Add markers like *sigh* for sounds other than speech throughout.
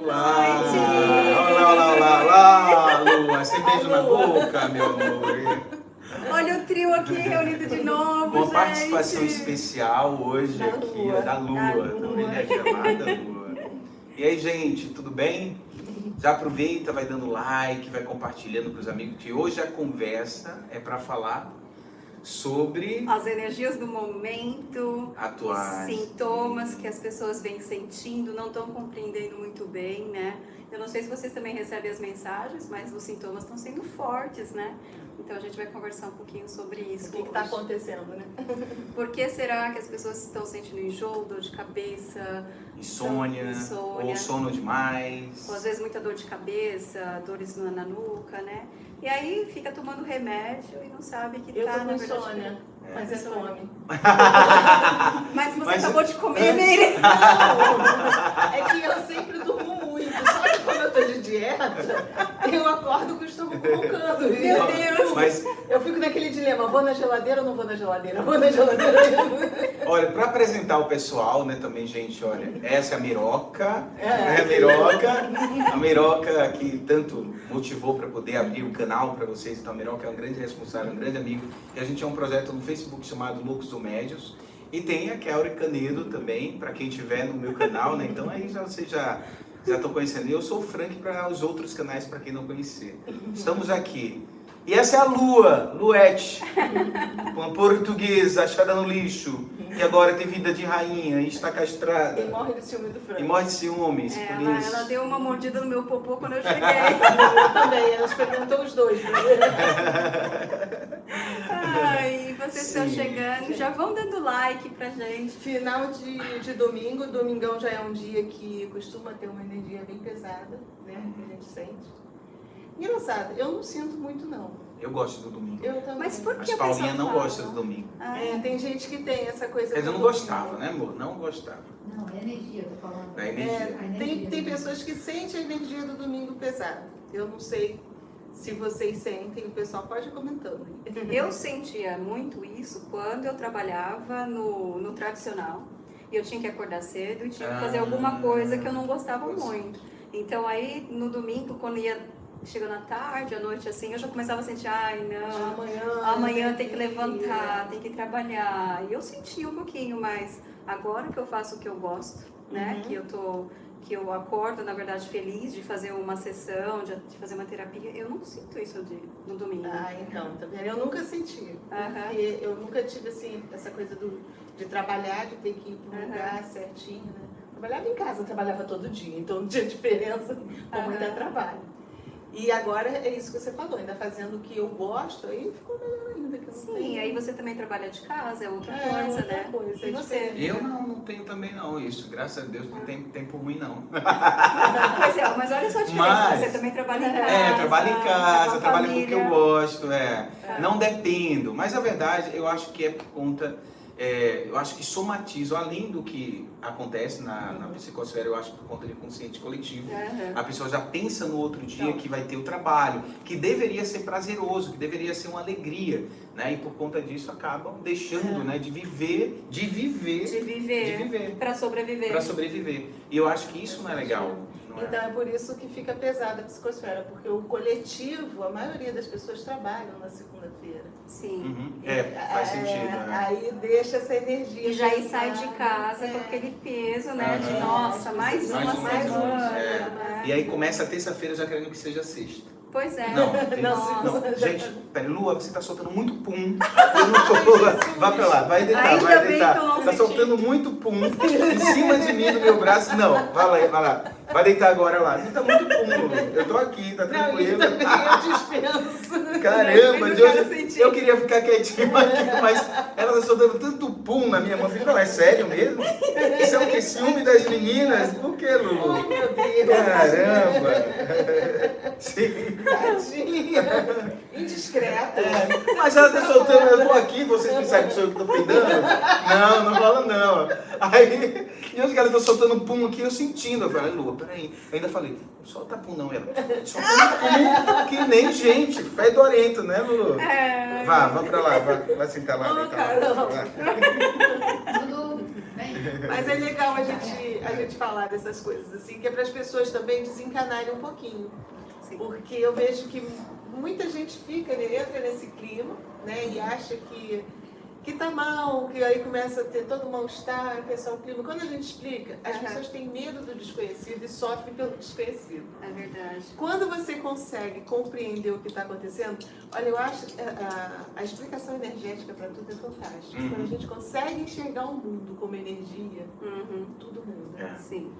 Olá! Olá, olá, olá, olá, Lua! Sem beijo na boca, meu amor! Olha o trio aqui reunido de novo, Uma gente. participação especial hoje Da aqui, Lua. da Lua, Da Lua. também é chamada Lua. E aí, gente, tudo bem? Já aproveita, vai dando like, vai compartilhando com os amigos, que hoje a conversa é para falar sobre As energias do momento, atuais. os sintomas que as pessoas vêm sentindo, não estão compreendendo muito bem, né? Eu não sei se vocês também recebem as mensagens, mas os sintomas estão sendo fortes, né? Então a gente vai conversar um pouquinho sobre isso. O que está acontecendo, né? *laughs* Por que será que as pessoas estão sentindo enjoo, dor de cabeça, Insônia, Insônia. ou sono demais. ou às vezes muita dor de cabeça, dores na nuca, né? E aí fica tomando remédio e não sabe que Eu tá, tô na verdade... insônia, mas é fome. *laughs* Mas você Mas- acabou de comer, Meire. *laughs* É que eu sempre durmo que quando eu tô de dieta, eu acordo com o estômago roncando. Meu Deus. Mas, Eu fico naquele dilema, vou na geladeira ou não vou na geladeira? Vou na geladeira. olha, para apresentar o pessoal, né, também, gente, olha, essa é a Miroca, É. né, a Miroca, a Miroca que tanto motivou para poder abrir o canal para vocês, então a Miroca é um grande responsável, um grande amigo, e a gente é um projeto no Facebook chamado Loucos do Médios, e tem a Kelly Canedo também, para quem tiver no meu canal, né, então aí já vocês já já estão conhecendo. Eu sou o Frank para os outros canais, para quem não conhecer. Estamos aqui. E essa é a Lua, Luete, *laughs* uma portuguesa achada no lixo, que agora tem vida de rainha e está castrada. morre de ciúme do E frango. morre de ciúmes, É, por ela, isso. ela deu uma mordida no meu popô quando eu *laughs* cheguei. Eu também, ela experimentou os dois. Ai, vocês estão Sim. chegando. Já vão dando like pra gente. Final de, de domingo, domingão já é um dia que costuma ter uma energia bem pesada, né? Que a gente sente. Engraçado, eu não sinto muito não. Eu gosto do domingo. Eu também. Mas por Mas que a Paulinha não fala? gosta do domingo. Ah, É, tem gente que tem essa coisa. Dizer, eu não domingo. gostava, né, amor? Não gostava Não, é energia, eu tô falando. da energia. É, tem, energia. tem pessoas que sentem a energia do domingo pesada. Eu não sei se vocês sentem, o pessoal pode ir comentando. *laughs* Eu sentia muito isso quando eu trabalhava no, no tradicional. E eu tinha que acordar cedo e tinha que fazer Ah. alguma coisa que eu não gostava Pois. muito. Então aí no domingo, quando ia chegando à tarde, à noite assim, eu já começava a sentir, ai não, Amanhã. amanhã tem que levantar, tem que trabalhar. E eu sentia um pouquinho, mas agora que eu faço o que eu gosto, né? Uhum. Que eu tô que eu acordo, na verdade, feliz de fazer uma sessão, de, fazer uma terapia, eu não sinto isso de, no domingo. Ah, então, tá vendo? Eu nunca senti. Porque eu nunca tive assim, essa coisa do, de trabalhar, de ter que ir para um Aham. lugar certinho, né? Trabalhava em casa, trabalhava todo dia, então não tinha *laughs* diferença como Aham. é trabalho. E agora é isso que você falou, ainda fazendo o que eu gosto, aí ficou melhor ainda. Que eu Sim, tenho- aí você também trabalha de casa, é outra É, coisa, outra né? coisa, E é você? Eu não, não tenho também não isso. Graças a Deus não tem tempo ruim não. *laughs* Pois é, mas olha só a diferença, Mas- você também trabalha em casa. É, trabalho em com casa, trabalho com o que eu gosto, é. É. Não dependo. Mas a verdade, eu acho que é por conta. É, eu acho que somatizo, além do que acontece na, na psicosfera, eu acho por conta de consciente coletivo. Aham. A pessoa já pensa no outro dia Então. que vai ter o trabalho, que deveria ser prazeroso, que deveria ser uma alegria, né? E por conta disso acabam deixando, É. né, de viver, de viver, De viver, de viver, pra sobreviver. para sobreviver. E eu acho que isso não é legal. É? Então é por isso que fica pesada a psicosfera, porque o coletivo, a maioria das pessoas trabalham na segunda-feira. Sim. Uhum. É, faz É, sentido. né? Aí deixa essa energia. E já aí sai de casa com é. aquele peso, né? De Aham. nossa, mais Mais uma uma semana. semana, é. né? E aí começa a terça-feira já querendo que seja sexta. Pois é. Não, *laughs* tem- Não, não, gente, peraí, Lua, você tá soltando muito pum. Eu não tô. Vai pra lá, vai deitar, Ainda vai deitar. eu não Tá soltando muito pum em cima de mim, do meu braço. Não, vai lá, vai lá. Vai deitar agora lá. Não tá muito pum, Lua. Eu tô aqui, tá Não, e tranquilo. também eu *laughs* dispenso. Caramba, de eu hoje eu queria ficar quietinho aqui, mas tá soltando tanto pum na minha mão. Eu falei, é sério mesmo? Isso é o que? Ciúme das meninas? Por que, Oh, Lulu? meu Deus. Caramba! *laughs* Sim. Tadinha. Indiscreta. Mas ela tá soltando, eu tô aqui, vocês pensam que sou eu que tô peidando? Não, não rola não. Aí, e que ela tá soltando pum aqui, eu sentindo. Eu falei, Lua, peraí. Eu ainda falei, não solta pum não, ela. Soltando pum que nem gente, fedorento, né, Lulu? É. Vá, vá pra lá, vá, vai sentar lá, Oh, Mas é legal a gente, a gente falar dessas coisas, assim, que é para as pessoas também desencanarem um pouquinho. Sim. Porque eu vejo que muita gente fica, né, entra nesse clima, né, e acha que que tá mal, que aí começa a ter todo mal-estar, que é só o clima. Quando a gente explica, as Aham. pessoas têm medo do desconhecido e sofrem pelo desconhecido. É verdade. Quando você consegue compreender o que está acontecendo, olha, eu acho que a, a- a explicação energética para tudo é fantástica. Uhum. Quando a gente consegue enxergar o mundo como energia, Uhum. tudo muda. É. Sim.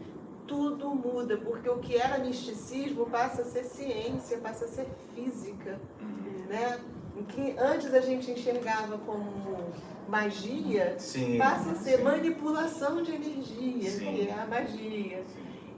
Tudo muda, porque o que era misticismo passa a ser ciência, passa a ser física, Uhum. né? O que antes a gente enxergava como magia, Sim. passa a ser sim. manipulação de energia, Sim. que é a magia.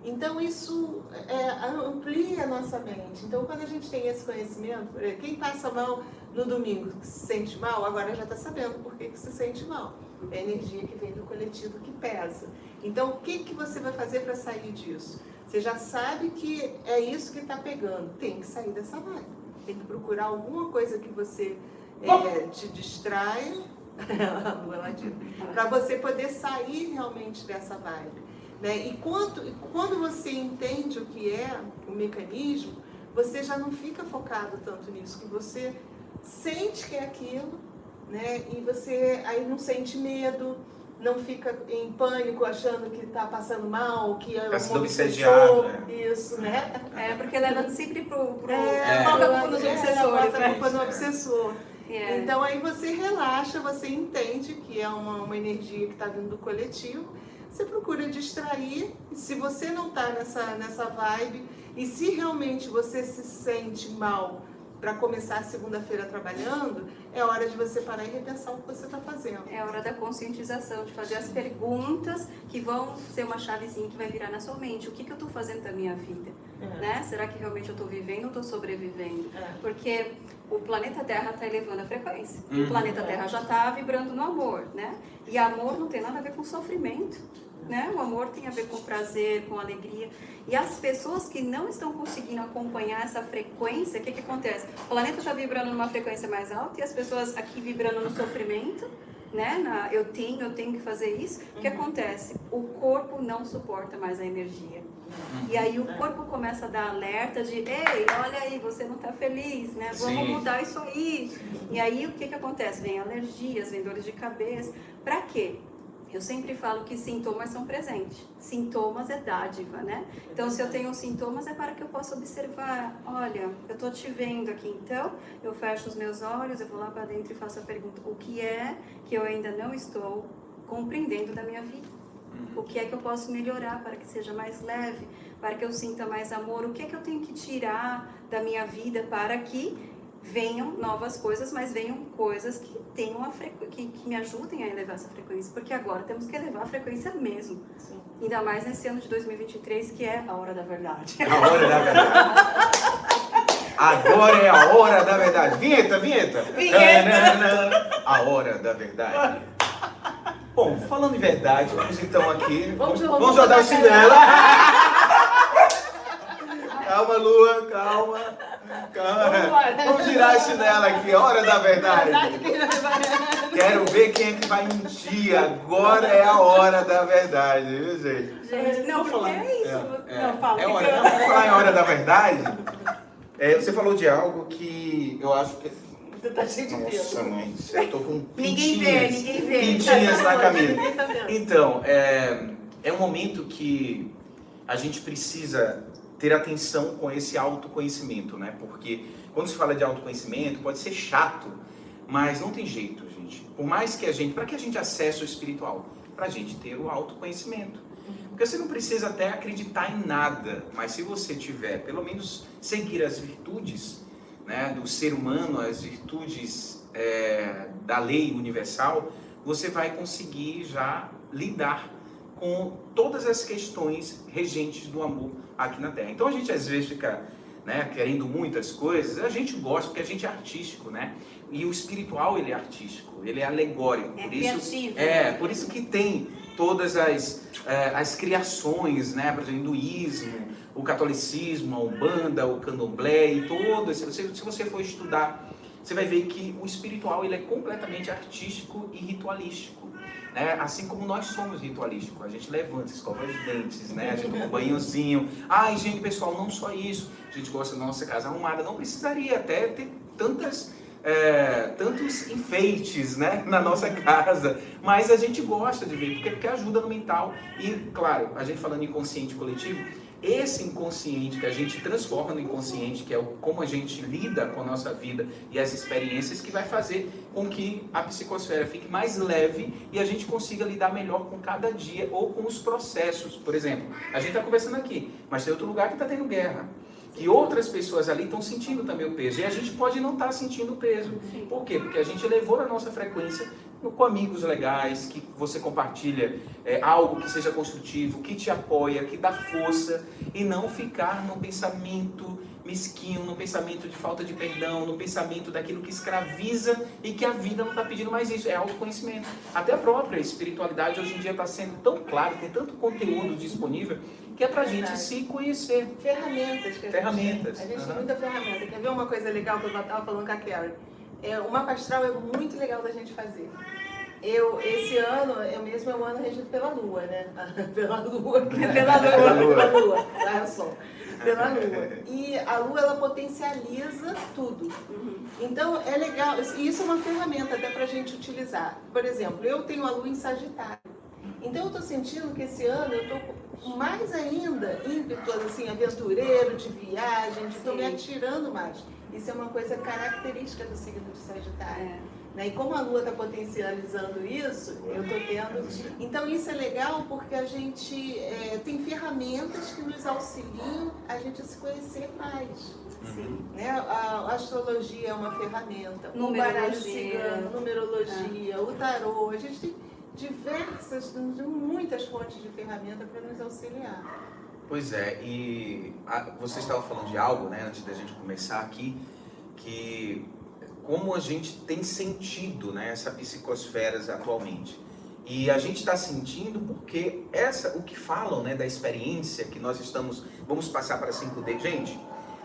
Então isso é, amplia a nossa mente. Então quando a gente tem esse conhecimento, quem passa mal no domingo que se sente mal, agora já está sabendo por que, que se sente mal. É a energia que vem do coletivo que pesa. Então o que, que você vai fazer para sair disso? Você já sabe que é isso que está pegando. Tem que sair dessa vibe. Tem que procurar alguma coisa que você é, te distraia. *laughs* para você poder sair realmente dessa vibe. Né? E, quanto, e quando você entende o que é o mecanismo, você já não fica focado tanto nisso, que você sente que é aquilo, né? e você aí não sente medo, não fica em pânico achando que está passando mal, que é um obsediado, pessoa. né? Isso, né? É, porque leva sempre pro. pro É, coloca a culpa nos é, obsessores, bota a culpa no né? obsessor. É. Então aí você relaxa, você entende que é uma, uma energia que está vindo do coletivo, você procura distrair, se você não está nessa, nessa vibe, e se realmente você se sente mal para começar a segunda-feira trabalhando, é hora de você parar e repensar o que você está fazendo. É hora da conscientização, de fazer as perguntas que vão ser uma chavezinha que vai virar na sua mente. O que, que eu estou fazendo da minha vida? Né? Será que realmente eu estou vivendo ou estou sobrevivendo? É. Porque o planeta Terra está elevando a frequência. E Uhum. o planeta Terra já está vibrando no amor, né? E amor não tem nada a ver com sofrimento, né? O amor tem a ver com prazer, com alegria. E as pessoas que não estão conseguindo acompanhar essa frequência, o que que acontece? O planeta está vibrando numa frequência mais alta e as pessoas aqui vibrando no sofrimento, né? Na, eu tenho, eu tenho que fazer isso. O que acontece? O corpo não suporta mais a energia. E aí o corpo começa a dar alerta de, ei, olha aí, você não está feliz, né? Vamos Sim. mudar isso aí. E aí o que que acontece? Vem alergias, vem dores de cabeça. Pra quê? Eu sempre falo que sintomas são presentes. Sintomas é dádiva, né? Então, se eu tenho sintomas, é para que eu possa observar. Olha, eu tô te vendo aqui, então eu fecho os meus olhos, eu vou lá para dentro e faço a pergunta: o que é que eu ainda não estou compreendendo da minha vida? O que é que eu posso melhorar para que seja mais leve, para que eu sinta mais amor? O que é que eu tenho que tirar da minha vida para que venham novas coisas, mas venham coisas que tenham a que, que me ajudem a elevar essa frequência, porque agora temos que elevar a frequência mesmo. Sim. Ainda mais nesse ano de 2023, que é a hora da verdade. A hora da verdade. Agora é a hora da verdade. Vinheta, vinheta. Vinheta. A hora da verdade. Bom, falando em verdade, vamos então aqui. Vamos- Vamos, vamos o chinelo. *laughs* Calma, Lua, calma. calma. Vamos girar a chinela aqui, hora da verdade. Verdade Quero ver quem é que vai mentir. Agora é a hora da verdade, viu, gente? Gente, não, porque é isso. É, não, fala. é hora, falar em hora da verdade. É, você falou de algo que eu acho que. Você tá cheio de Nossa, pelo. mãe, eu tô com Ninguém vê, pintinhas. ninguém vê. Pintinhas na tá vendo. Então, é, é um momento que a gente precisa ter atenção com esse autoconhecimento, né? Porque quando se fala de autoconhecimento, pode ser chato, mas não tem jeito, gente. Por mais que a gente, para que a gente acesse o espiritual? Para a gente ter o autoconhecimento. Porque você não precisa até acreditar em nada, mas se você tiver, pelo menos, seguir as virtudes né, do ser humano, as virtudes é, da lei universal, você vai conseguir já lidar com todas as questões regentes do amor aqui na Terra. Então a gente às vezes fica né, querendo muitas coisas, a gente gosta porque a gente é artístico, né? E o espiritual ele é artístico, ele é alegórico, É por isso criativo. é por isso que tem todas as, eh, as criações, né? Por exemplo, o hinduísmo, o catolicismo, a umbanda, o candomblé e todo esse, se, se você for estudar, você vai ver que o espiritual ele é completamente artístico e ritualístico. Né? Assim como nós somos ritualísticos, a gente levanta, escova os dentes, né? A gente toma um banhozinho. Ah, higiene pessoal, não só isso. A gente gosta da nossa casa arrumada. Não precisaria até ter tantas é, tantos enfeites né, *laughs* na nossa casa, mas a gente gosta de ver, porque, porque ajuda no mental. E, claro, a gente falando em consciente coletivo, esse inconsciente que a gente transforma no inconsciente, que é como a gente lida com a nossa vida e as experiências, que vai fazer com que a psicosfera fique mais leve e a gente consiga lidar melhor com cada dia ou com os processos. Por exemplo, a gente está conversando aqui, mas tem outro lugar que está tendo guerra que outras pessoas ali estão sentindo também o peso. E a gente pode não estar tá sentindo o peso. Por quê? Porque a gente elevou a nossa frequência com amigos legais, que você compartilha é, algo que seja construtivo, que te apoia, que dá força, e não ficar no pensamento mesquinho, no pensamento de falta de perdão, no pensamento daquilo que escraviza e que a vida não está pedindo mais isso. É autoconhecimento. Até a própria espiritualidade hoje em dia está sendo tão claro, tem tanto conteúdo disponível que é para a gente se conhecer. Ferramentas. Que a ferramentas. Gente, a gente uhum. tem muita ferramenta. Quer ver uma coisa legal que eu estava falando com a Carrie? É, o mapa astral é muito legal da gente fazer. Eu, esse ano, eu mesmo é um ano regido pela Lua, né? *laughs* pela *laughs* Lua. Pela Lua. Pela Lua. Olha só. Pela Lua. E a Lua, ela potencializa tudo. Então, é legal. E isso é uma ferramenta até para a gente utilizar. Por exemplo, eu tenho a Lua em Sagitário. Então, eu estou sentindo que esse ano eu estou mais ainda ímpeto, assim, aventureiro, de viagem, estou me atirando mais. Isso é uma coisa característica do signo de Sagitário. É. Né? E como a Lua está potencializando isso, eu estou tendo... Então isso é legal porque a gente é, tem ferramentas que nos auxiliam a gente a se conhecer mais. Sim. Né? A, a, astrologia é uma ferramenta, numerologia. o baralho cigano, numerologia, o tarô, a gente tem diversas, muitas fontes de ferramenta para nos auxiliar. Pois é, e a, você estava falando de algo, né, antes da gente começar aqui, que como a gente tem sentido né, essa psicosfera atualmente. E a gente está sentindo porque essa, o que falam né, da experiência que nós estamos, vamos passar para 5D. Gente,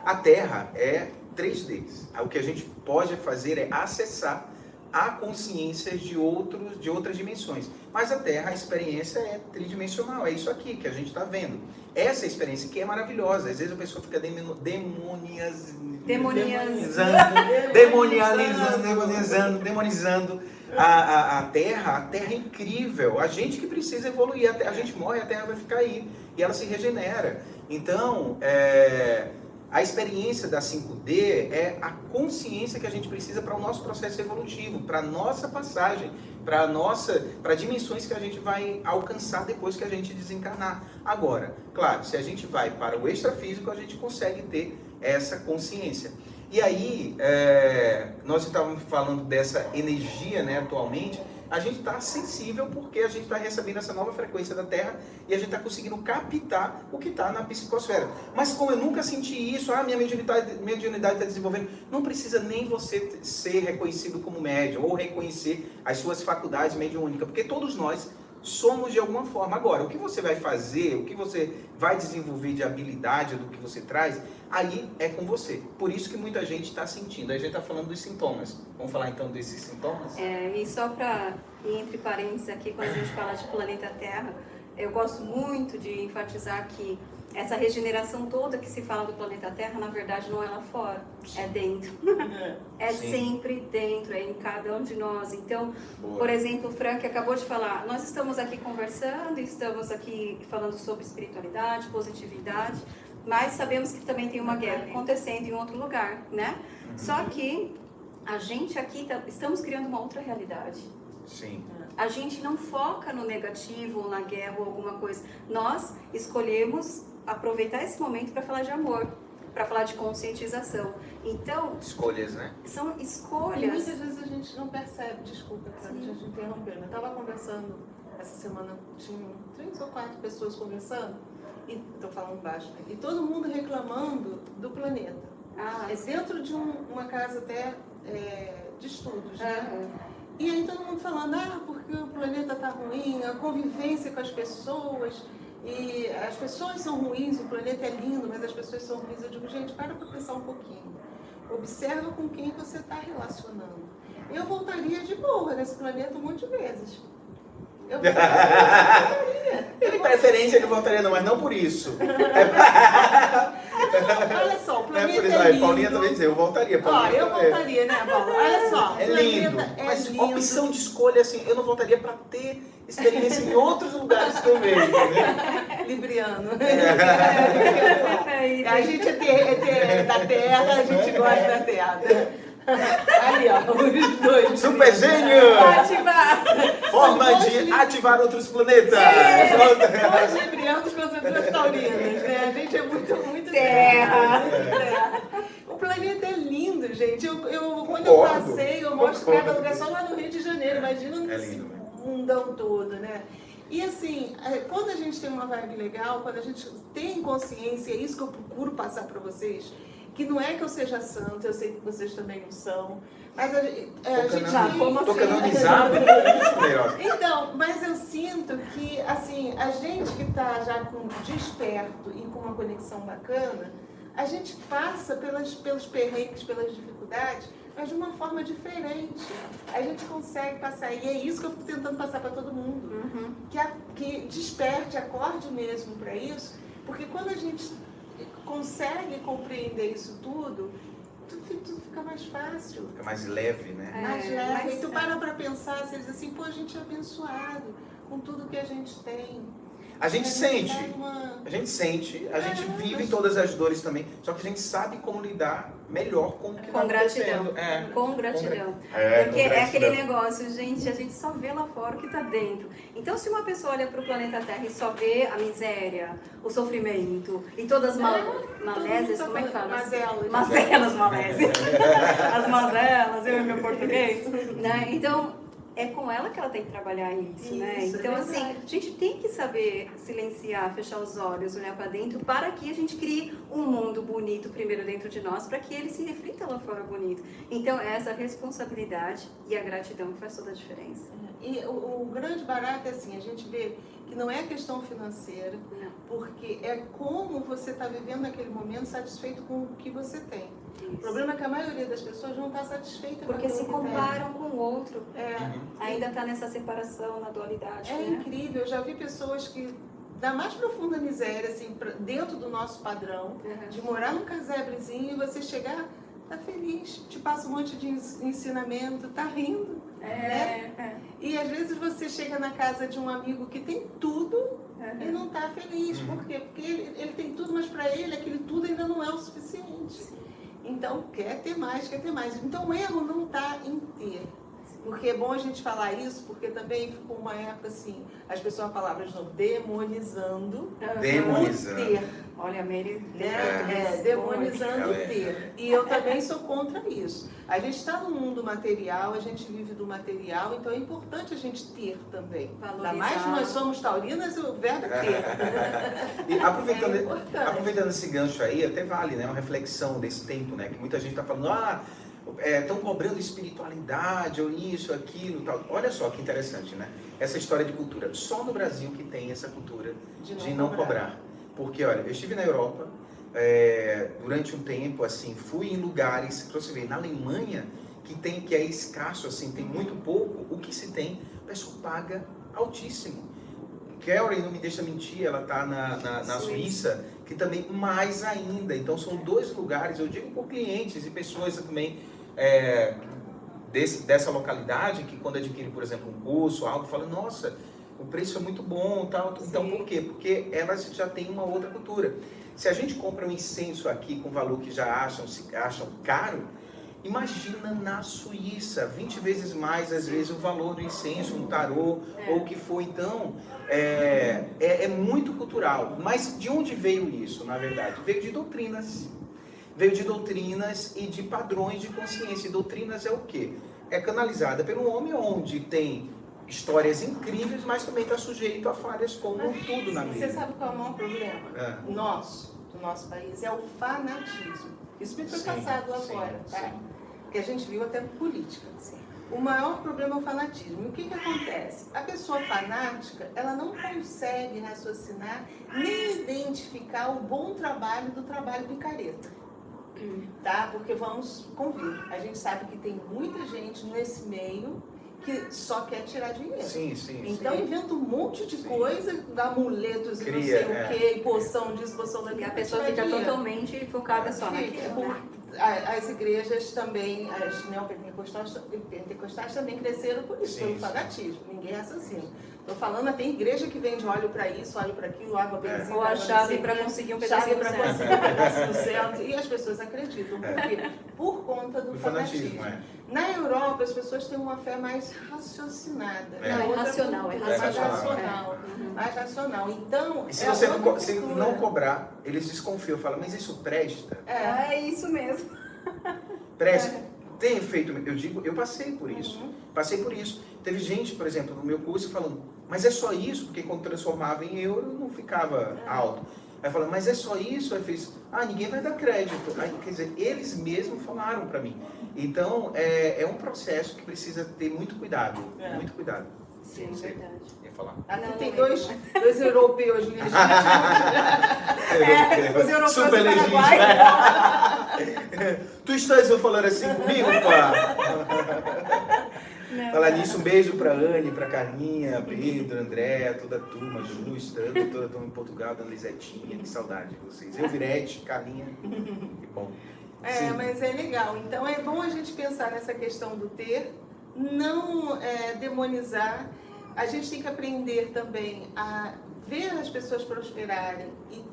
a Terra é 3D. O que a gente pode fazer é acessar há consciências de, outros, de outras dimensões. Mas a Terra, a experiência é tridimensional, é isso aqui que a gente está vendo. Essa experiência que é maravilhosa, às vezes a pessoa fica demonias, demonizando, demonializando, demonizando, demonizando a, a, a, Terra. A Terra é incrível, a gente que precisa evoluir, a, a gente morre, a Terra vai ficar aí e ela se regenera. Então, é, a experiência da 5D é a consciência que a gente precisa para o nosso processo evolutivo, para a nossa passagem, para nossa, para dimensões que a gente vai alcançar depois que a gente desencarnar. Agora, claro, se a gente vai para o extrafísico, a gente consegue ter essa consciência. E aí, é, nós estávamos falando dessa energia, né, atualmente, a gente está sensível porque a gente está recebendo essa nova frequência da Terra e a gente está conseguindo captar o que está na psicosfera. Mas como eu nunca senti isso, ah, minha mediunidade está tá desenvolvendo, não precisa nem você ser reconhecido como médium ou reconhecer as suas faculdades mediúnicas, porque todos nós somos de alguma forma. Agora, o que você vai fazer, o que você vai desenvolver de habilidade do que você traz, aí é com você. Por isso que muita gente está sentindo. A gente está falando dos sintomas. Vamos falar então desses sintomas? É, e só para, entre parênteses aqui, quando a gente fala de planeta Terra, eu gosto muito de enfatizar que essa regeneração toda que se fala do planeta Terra, na verdade, não é lá fora, Sim. é dentro. *laughs* é Sim. sempre dentro, é em cada um de nós. Então, Boa. por exemplo, o Frank acabou de falar, nós estamos aqui conversando, estamos aqui falando sobre espiritualidade, positividade, mas sabemos que também tem uma guerra acontecendo em outro lugar, né? Uhum. Só que a gente aqui tá, estamos criando uma outra realidade. Sim. A gente não foca no negativo ou na guerra ou alguma coisa. Nós escolhemos aproveitar esse momento para falar de amor, para falar de conscientização. Então... Escolhas, né? São escolhas. E muitas vezes a gente não percebe, desculpa, a gente interrompeu. Eu estava conversando, essa semana tinha três ou quatro pessoas conversando, e estou falando baixo, né? e todo mundo reclamando do planeta. Ah, é dentro de um, uma casa até é, de estudos, né? Uhum. E aí todo mundo falando, ah, porque o planeta está ruim, a convivência com as pessoas, e as pessoas são ruins, o planeta é lindo, mas as pessoas são ruins. Eu digo, gente, para para pensar um pouquinho. Observa com quem você está relacionando. Eu voltaria de boa nesse planeta um monte de vezes. Eu. Ele preferência ele voltaria não, mas não por isso. Olha só, o Não é planeta por isso. é Aí, lindo. Paulinha também dizer, eu voltaria. Ó, eu também. voltaria, né, Paula? Olha só, o É lindo, planeta é mas lindo. opção de escolha, assim, eu não voltaria pra ter experiência em outros lugares também, entendeu? Libriano. É, *laughs* A gente é, ter- é ter- da terra, a gente gosta da terra. Ali, ó, os dois. Super gênio! Ativar! Forma de ativar outros planetas! Dois librianos contra duas taurinas, né? A gente é muito, muito Terra. terra. O planeta é lindo, gente. Eu, eu, quando eu passei, eu mostro Concordo. cada lugar só lá no Rio de Janeiro. Imagina É nesse lindo, né? mundão todo, né? E assim, é, quando a gente tem uma vibe legal, quando a gente tem consciência, é isso que eu procuro passar para vocês, que não é que eu seja santo, eu sei que vocês também não são, mas a, gente- é, a Tô gente tem- como assim? canonizado? Isso, *laughs* melhor. então, mas eu sinto que, assim, a gente que está já com desperto e com uma conexão bacana, a gente passa pelas, pelos perrengues, pelas dificuldades, mas de uma forma diferente. A gente consegue passar, e é isso que eu fico tentando passar para todo mundo. Uhum. Que, a- que desperte, acorde mesmo para isso, porque quando a gente consegue compreender isso tudo, tudo, tudo fica mais fácil. Fica mais leve, né? É, Mais leve. mas- E tu para pra pensar, você diz assim, pô, a gente é abençoado com tudo que a gente tem. A gente sente, a gente sente, a gente vive todas as dores também, só que a gente sabe como lidar melhor com o que Com tá gratidão. acontecendo. É. Com gratidão. É, Porque com é aquele negócio, gente, a gente só vê lá fora o que tá dentro. Então, se uma pessoa olha pro planeta Terra e só vê a miséria, o sofrimento e todas as mal É, como é que fala? Mazelas. Mazelas, malésias. *laughs* As mazelas, eu e meu português. Né? Então, é com ela que ela tem que trabalhar isso, né? Isso, é Então, assim, verdade. a gente tem que saber silenciar, fechar os olhos, olhar para dentro, para que a gente crie um mundo bonito primeiro dentro de nós, para que ele se reflita lá fora bonito. Então, é essa responsabilidade e a gratidão que faz toda a diferença. E o, o grande barato é assim, a gente vê que não é questão financeira, Não. porque é como você está vivendo naquele momento satisfeito com o que você tem. O problema é que a maioria das pessoas não está satisfeita com Porque aquilo se comparam com o outro, É, Uhum. ainda está nessa separação, na dualidade, É né? incrível, eu já vi pessoas que, da mais profunda miséria, assim, pra- dentro do nosso padrão, Uhum. de morar num casebrezinho e você chegar, tá feliz, te passa um monte de ens- ensinamento, tá rindo. É, né? é. E às vezes você chega na casa de um amigo que tem tudo e Uhum. não tá feliz. Uhum. Por quê? Porque ele, ele tem tudo, mas para ele aquele tudo ainda não é o suficiente. Então quer ter mais, quer ter mais. Então o erro não tá em ter. Porque é bom a gente falar isso, porque também ficou uma época assim, as pessoas falavam de novo, demonizando. Demonizando. o ter. Olha, a Mary, né? É, demonizando Ela o é. ter. E eu também sou contra isso. A gente está no mundo material, a gente vive do material, então é importante a gente ter também. Ainda Valorizar. mais nós somos taurinas, o verbo *laughs* é ter. E aproveitando, É importante. aproveitando esse gancho aí, até vale, né? Uma reflexão desse tempo, né? Que muita gente tá falando, ah, estão cobrando espiritualidade, ou isso, aquilo, tal. Olha só que interessante, né? Essa história de cultura. Só no Brasil que tem essa cultura de não, cobrar. Porque, olha, eu estive na Europa é, durante um tempo, assim, fui em lugares, pra você ver, na Alemanha, que tem que é escasso, assim, tem muito pouco, o que se tem, o pessoal paga altíssimo. Carrie não me deixa mentir, ela tá na, na, na Suíça. Suíça, que também mais ainda. Então são dois lugares, eu digo por clientes e pessoas também é, desse, dessa localidade que quando adquirem, por exemplo, um curso, algo, falam, nossa, o preço é muito bom, tal. Então Sim. por quê? Porque elas já têm uma outra cultura. Se a gente compra um incenso aqui com valor que já acham, se acham caro, imagina na Suíça, 20 vezes mais às vezes o valor do incenso, um tarô É. ou o que for. Então, é, é, é muito cultural. Mas de onde veio isso, na verdade? Veio de doutrinas. Veio de doutrinas e de padrões de consciência. E doutrinas é o quê? É canalizada pelo homem, onde tem histórias incríveis, mas também está sujeito a falhas como tudo na Você vida. sabe qual é o maior problema? É. Nosso, do nosso país, é o fanatismo. Isso me foi Sim, passado sim, fora, tá? sim. Que a gente viu até política. Sim. O maior problema é o fanatismo. E o que, que acontece? A pessoa fanática, ela não consegue raciocinar nem identificar o bom trabalho do trabalho picareta. Tá? Porque vamos convir. A gente sabe que tem muita gente nesse meio que só quer tirar dinheiro. Sim, sim. Então sim. inventa um monte de Sim. coisa, dá amuletos e não sei é. o que, e poção disso, poção daquilo. E a pessoa fica dinheiro. totalmente focada só naquilo, né? a- As igrejas também, as neopentecostais pentecostais também cresceram por isso, Sim, pelo fanatismo. Ninguém é assassino. Estou falando, tem igreja que vende óleo para isso, óleo para aquilo, água É. benzina. Ou a chave não para conseguir um chave pedacinho do para céu. conseguir um pedaço do céu. E as pessoas acreditam. Por É. quê? Por conta do O fanatismo. fanatismo, é. Na Europa, as pessoas têm uma fé mais raciocinada. É. Não, é outra racional, é racional, racional. Uhum. Mais racional. Então, E se é você co- se não cobrar, eles desconfiam, falam, mas isso presta? É. É isso mesmo. Presta. Tem efeito, eu digo, eu passei por isso. Uhum. Passei por isso. Teve gente, por exemplo, no meu curso falando, mas é só isso? Porque quando transformava em euro não ficava É. alto. Aí falando, mas é só isso? Aí fez, ah, ninguém vai dar crédito. Aí, quer dizer, eles mesmos falaram para mim. Então, é, é um processo que precisa ter muito cuidado. É. Muito cuidado. Sim, Sim. verdade. Ia falar. Aqui Não, tem não dois, dois europeus legítimos. *laughs* É, os europeus Super do legítimo. *laughs* tu estás falando assim comigo, pá? Não, Falar nisso, um beijo pra Anne, pra Carlinha, Pedro, André, toda a turma, Ju, Estando, toda a turma em Portugal, Dona Lisetinha, que saudade de vocês. Eu, Virete, Carlinha, que bom. É, Sim. mas é legal. Então é bom a gente pensar nessa questão do ter, não é, demonizar. A gente tem que aprender também a ver as pessoas prosperarem e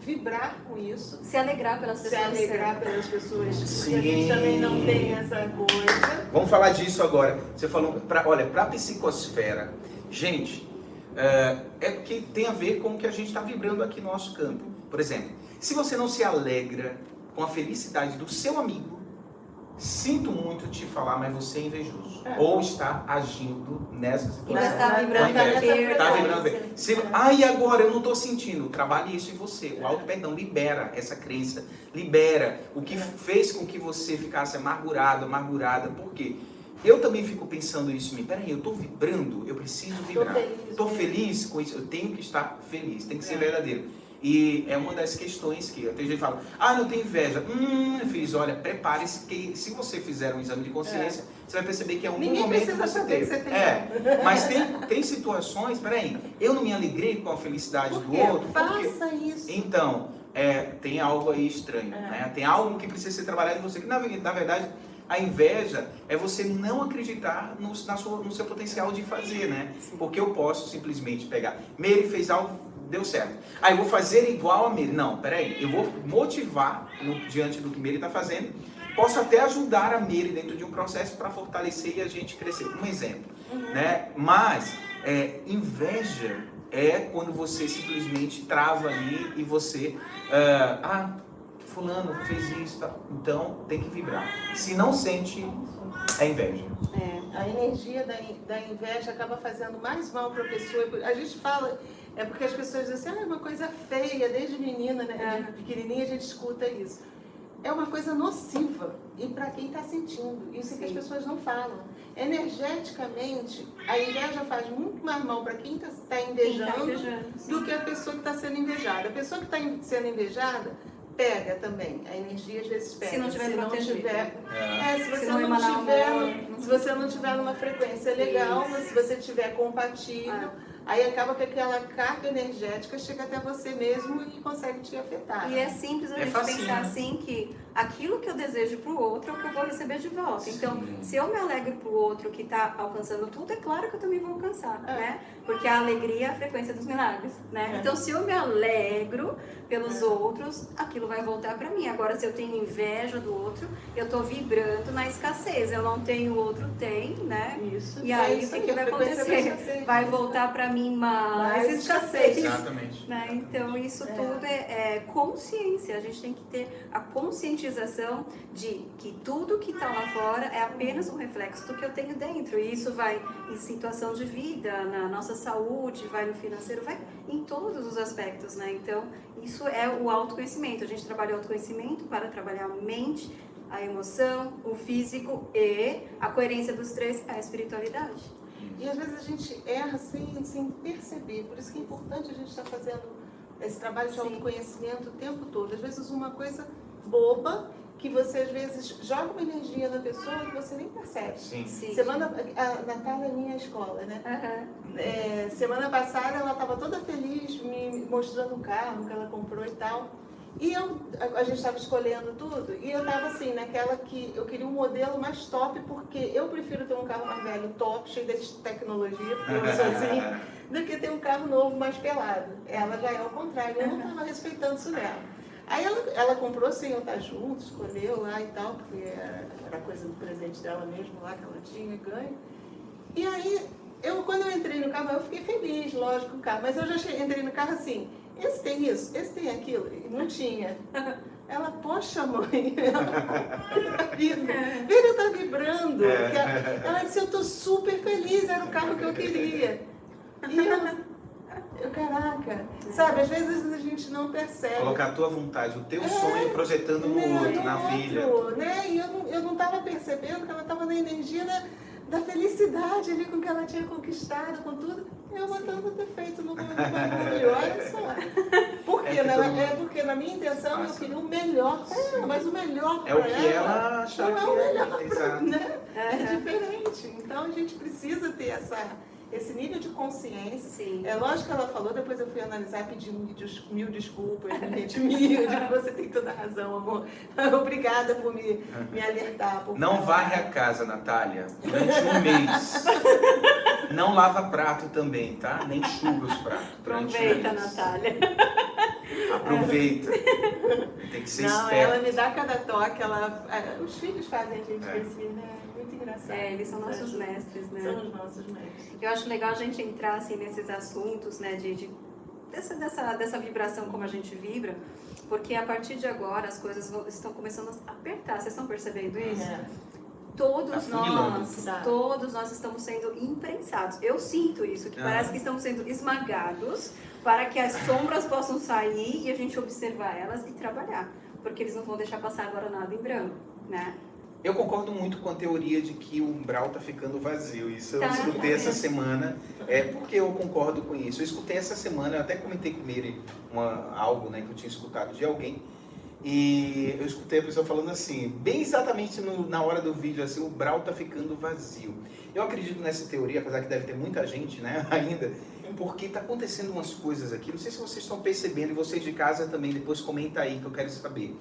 vibrar com isso. Se alegrar pelas Se pessoas. alegrar pelas pessoas, porque a Sim. gente também não tem essa coisa. Vamos falar disso agora. Você falou, pra, olha, pra psicosfera, gente, é, é porque tem a ver com o que a gente está vibrando aqui no nosso campo. Por exemplo, se você não se alegra com a felicidade do seu amigo, sinto muito te falar, mas você é invejoso. É. Ou está agindo nessa situação. estar Vai vibrando. Tá frequência. vibrando bem. Se, ah, e agora eu não estou sentindo. Trabalhe isso em você. O auto perdão libera essa crença, libera o que É. fez com que você ficasse amargurado, amargurada. Por quê? Eu também fico pensando isso em mim. Peraí, eu estou vibrando, eu preciso vibrar. feliz. Estou feliz com isso, eu tenho que estar feliz, tem que ser É. verdadeiro. E é uma das questões que tem gente que fala, ah, não tenho inveja. Hum, eu fiz, olha, prepare-se que se você fizer um exame de consciência, você vai perceber que é um Ninguém momento precisa você que você tem. É, mas tem, *laughs* tem situações, peraí, eu não me alegrei com a felicidade do outro? Faça isso. Então, é, tem algo aí estranho, É. né? Tem algo que precisa ser trabalhado em você, que na, na verdade a inveja é você não acreditar no, na sua- no seu potencial de fazer, né? Porque eu posso simplesmente pegar, Meire fez algo, deu certo. Ah, eu vou fazer igual a Meire. Não, peraí, eu vou motivar no- diante do que Meire está fazendo. Posso até ajudar a Meire dentro de um processo para fortalecer e a gente crescer. Um exemplo, né? Mas é, inveja é quando você simplesmente trava ali e você, ah, ah, fulano fez isso, tá? então tem que vibrar. Se não sente, é inveja. É. A energia da, da inveja acaba fazendo mais mal para a pessoa. A gente fala, é porque as pessoas dizem assim, ah, é uma coisa feia, desde menina, né? De pequenininha a gente escuta isso. É uma coisa nociva e para quem está sentindo. Isso é que as pessoas não falam. Energeticamente, a inveja faz muito mais mal para quem está Quem tá invejando invejando, sim. do que a pessoa que está sendo invejada. A pessoa que está sendo invejada pega também. A energia às vezes pega. Se não tiver protegido. tiver É. é, se você Se não não, tiver, amor, se você não tiver numa frequência legal, Isso. mas se você tiver compatível, Ah. Aí acaba que aquela carga energética chega até você mesmo e consegue te afetar. E é simples a É gente facinho. pensar assim que aquilo que eu desejo pro outro é o que eu vou receber de volta. Então, Sim. se eu me alegro pro outro que tá alcançando tudo, é claro que eu também vou alcançar, É. né? Porque a alegria é a frequência dos milagres, né? É. Então, se eu me alegro pelos outros, aquilo vai voltar para mim. Agora, se eu tenho inveja do outro, eu tô vibrando na escassez. Eu não tenho, o outro tem, né? Isso. E é aí, o isso que, que a vai acontecer? escassez. Vai voltar para mim mais, Mais escassez. Exatamente. Né? Então, isso É. tudo é, é consciência. A gente tem que ter a conscientização de que tudo que está lá fora é apenas um reflexo do que eu tenho dentro. E isso vai em situação de vida, na nossa saúde, vai no financeiro, vai em todos os aspectos. Né? Então, isso é o autoconhecimento. A gente trabalha o autoconhecimento para trabalhar a mente, a emoção, o físico e a coerência dos três a espiritualidade. E às vezes a gente erra sem, sem perceber. Por isso que é importante a gente estar fazendo esse trabalho de Sim. autoconhecimento o tempo todo. Às vezes uma coisa boba que você às vezes joga uma energia na pessoa que você nem percebe. Sim. Sim. Semana, a Natália é minha escola, né? Aham. É, semana passada ela estava toda feliz me mostrando o carro que ela comprou e tal. E eu, a, a gente estava escolhendo tudo e eu estava assim, naquela que eu queria um modelo mais top, porque eu prefiro ter um carro mais velho top, cheio de tecnologia, porque eu sou assim, *laughs* do que ter um carro novo mais pelado. Ela já é o contrário, eu não estava respeitando isso nela. Aí ela, ela comprou sem eu estar junto, escolheu lá e tal, porque era, era coisa do presente dela mesmo lá que ela tinha ganho. E aí, eu, quando eu entrei no carro, eu fiquei feliz, lógico, o carro, mas eu já che- entrei no carro assim, esse tem isso, esse tem aquilo, e não tinha. Ela, poxa mãe, *laughs* ela, vida, ele tá vibrando. É. Ela, ela disse, eu tô super feliz, era o carro que eu queria. E eu, eu, caraca, sabe, às vezes a gente não percebe. Colocar a tua vontade, o teu É, sonho projetando no né, outro, na outro, filha. Né? E eu não, eu não tava percebendo que ela tava na energia da, da felicidade ali com que ela tinha conquistado, com tudo. Eu botando defeito no meu orgulho, *laughs* olha só. Por quê? É né? mundo É porque na minha intenção eu passa. queria o melhor pra ela, mas o melhor É o que ela achar não é que o é. melhor pra, Exato. né? É diferente. Então a gente precisa ter essa, esse nível de consciência Sim. é lógico que ela falou, depois eu fui analisar, pedi mil, des- mil desculpas, me redimir, você tem toda a razão, amor. *laughs* Obrigada por me, me alertar. por Não falar. varre a casa, Natália, durante um mês. *laughs* Não lava prato também, tá? Nem enxuga os pratos. um Aproveita, mês. Natália. Aproveita. *laughs* Tem que ser Não, esperto. ela me dá cada toque, ela, é, os filhos fazem a gente É. crescer, né? Engraçado. É, eles são nossos São- mestres, né? São os nossos mestres. Eu acho legal a gente entrar assim nesses assuntos, né, de, de- dessa, dessa, dessa vibração como a gente vibra, porque a partir de agora as coisas vão- estão começando a apertar. Vocês estão percebendo isso? É. Todos Tá nós, Tá. todos nós estamos sendo imprensados. Eu sinto isso, que Ah. parece que estamos sendo esmagados para que as sombras possam sair e a gente observar elas e trabalhar, porque eles não vão deixar passar agora nada em branco, né? Eu concordo muito com a teoria de que o umbral tá ficando vazio. Isso eu Tá, escutei tá essa semana. É porque eu concordo com isso. Eu escutei essa semana, eu até comentei com ele uma, algo né, que eu tinha escutado de alguém. E eu escutei a pessoa falando assim, bem exatamente no- na hora do vídeo, assim, o umbral tá ficando vazio. Eu acredito nessa teoria, apesar que deve ter muita gente, né, *laughs* ainda, porque tá acontecendo umas coisas aqui. Não sei se vocês estão percebendo, e vocês de casa também, depois comenta aí que eu quero saber.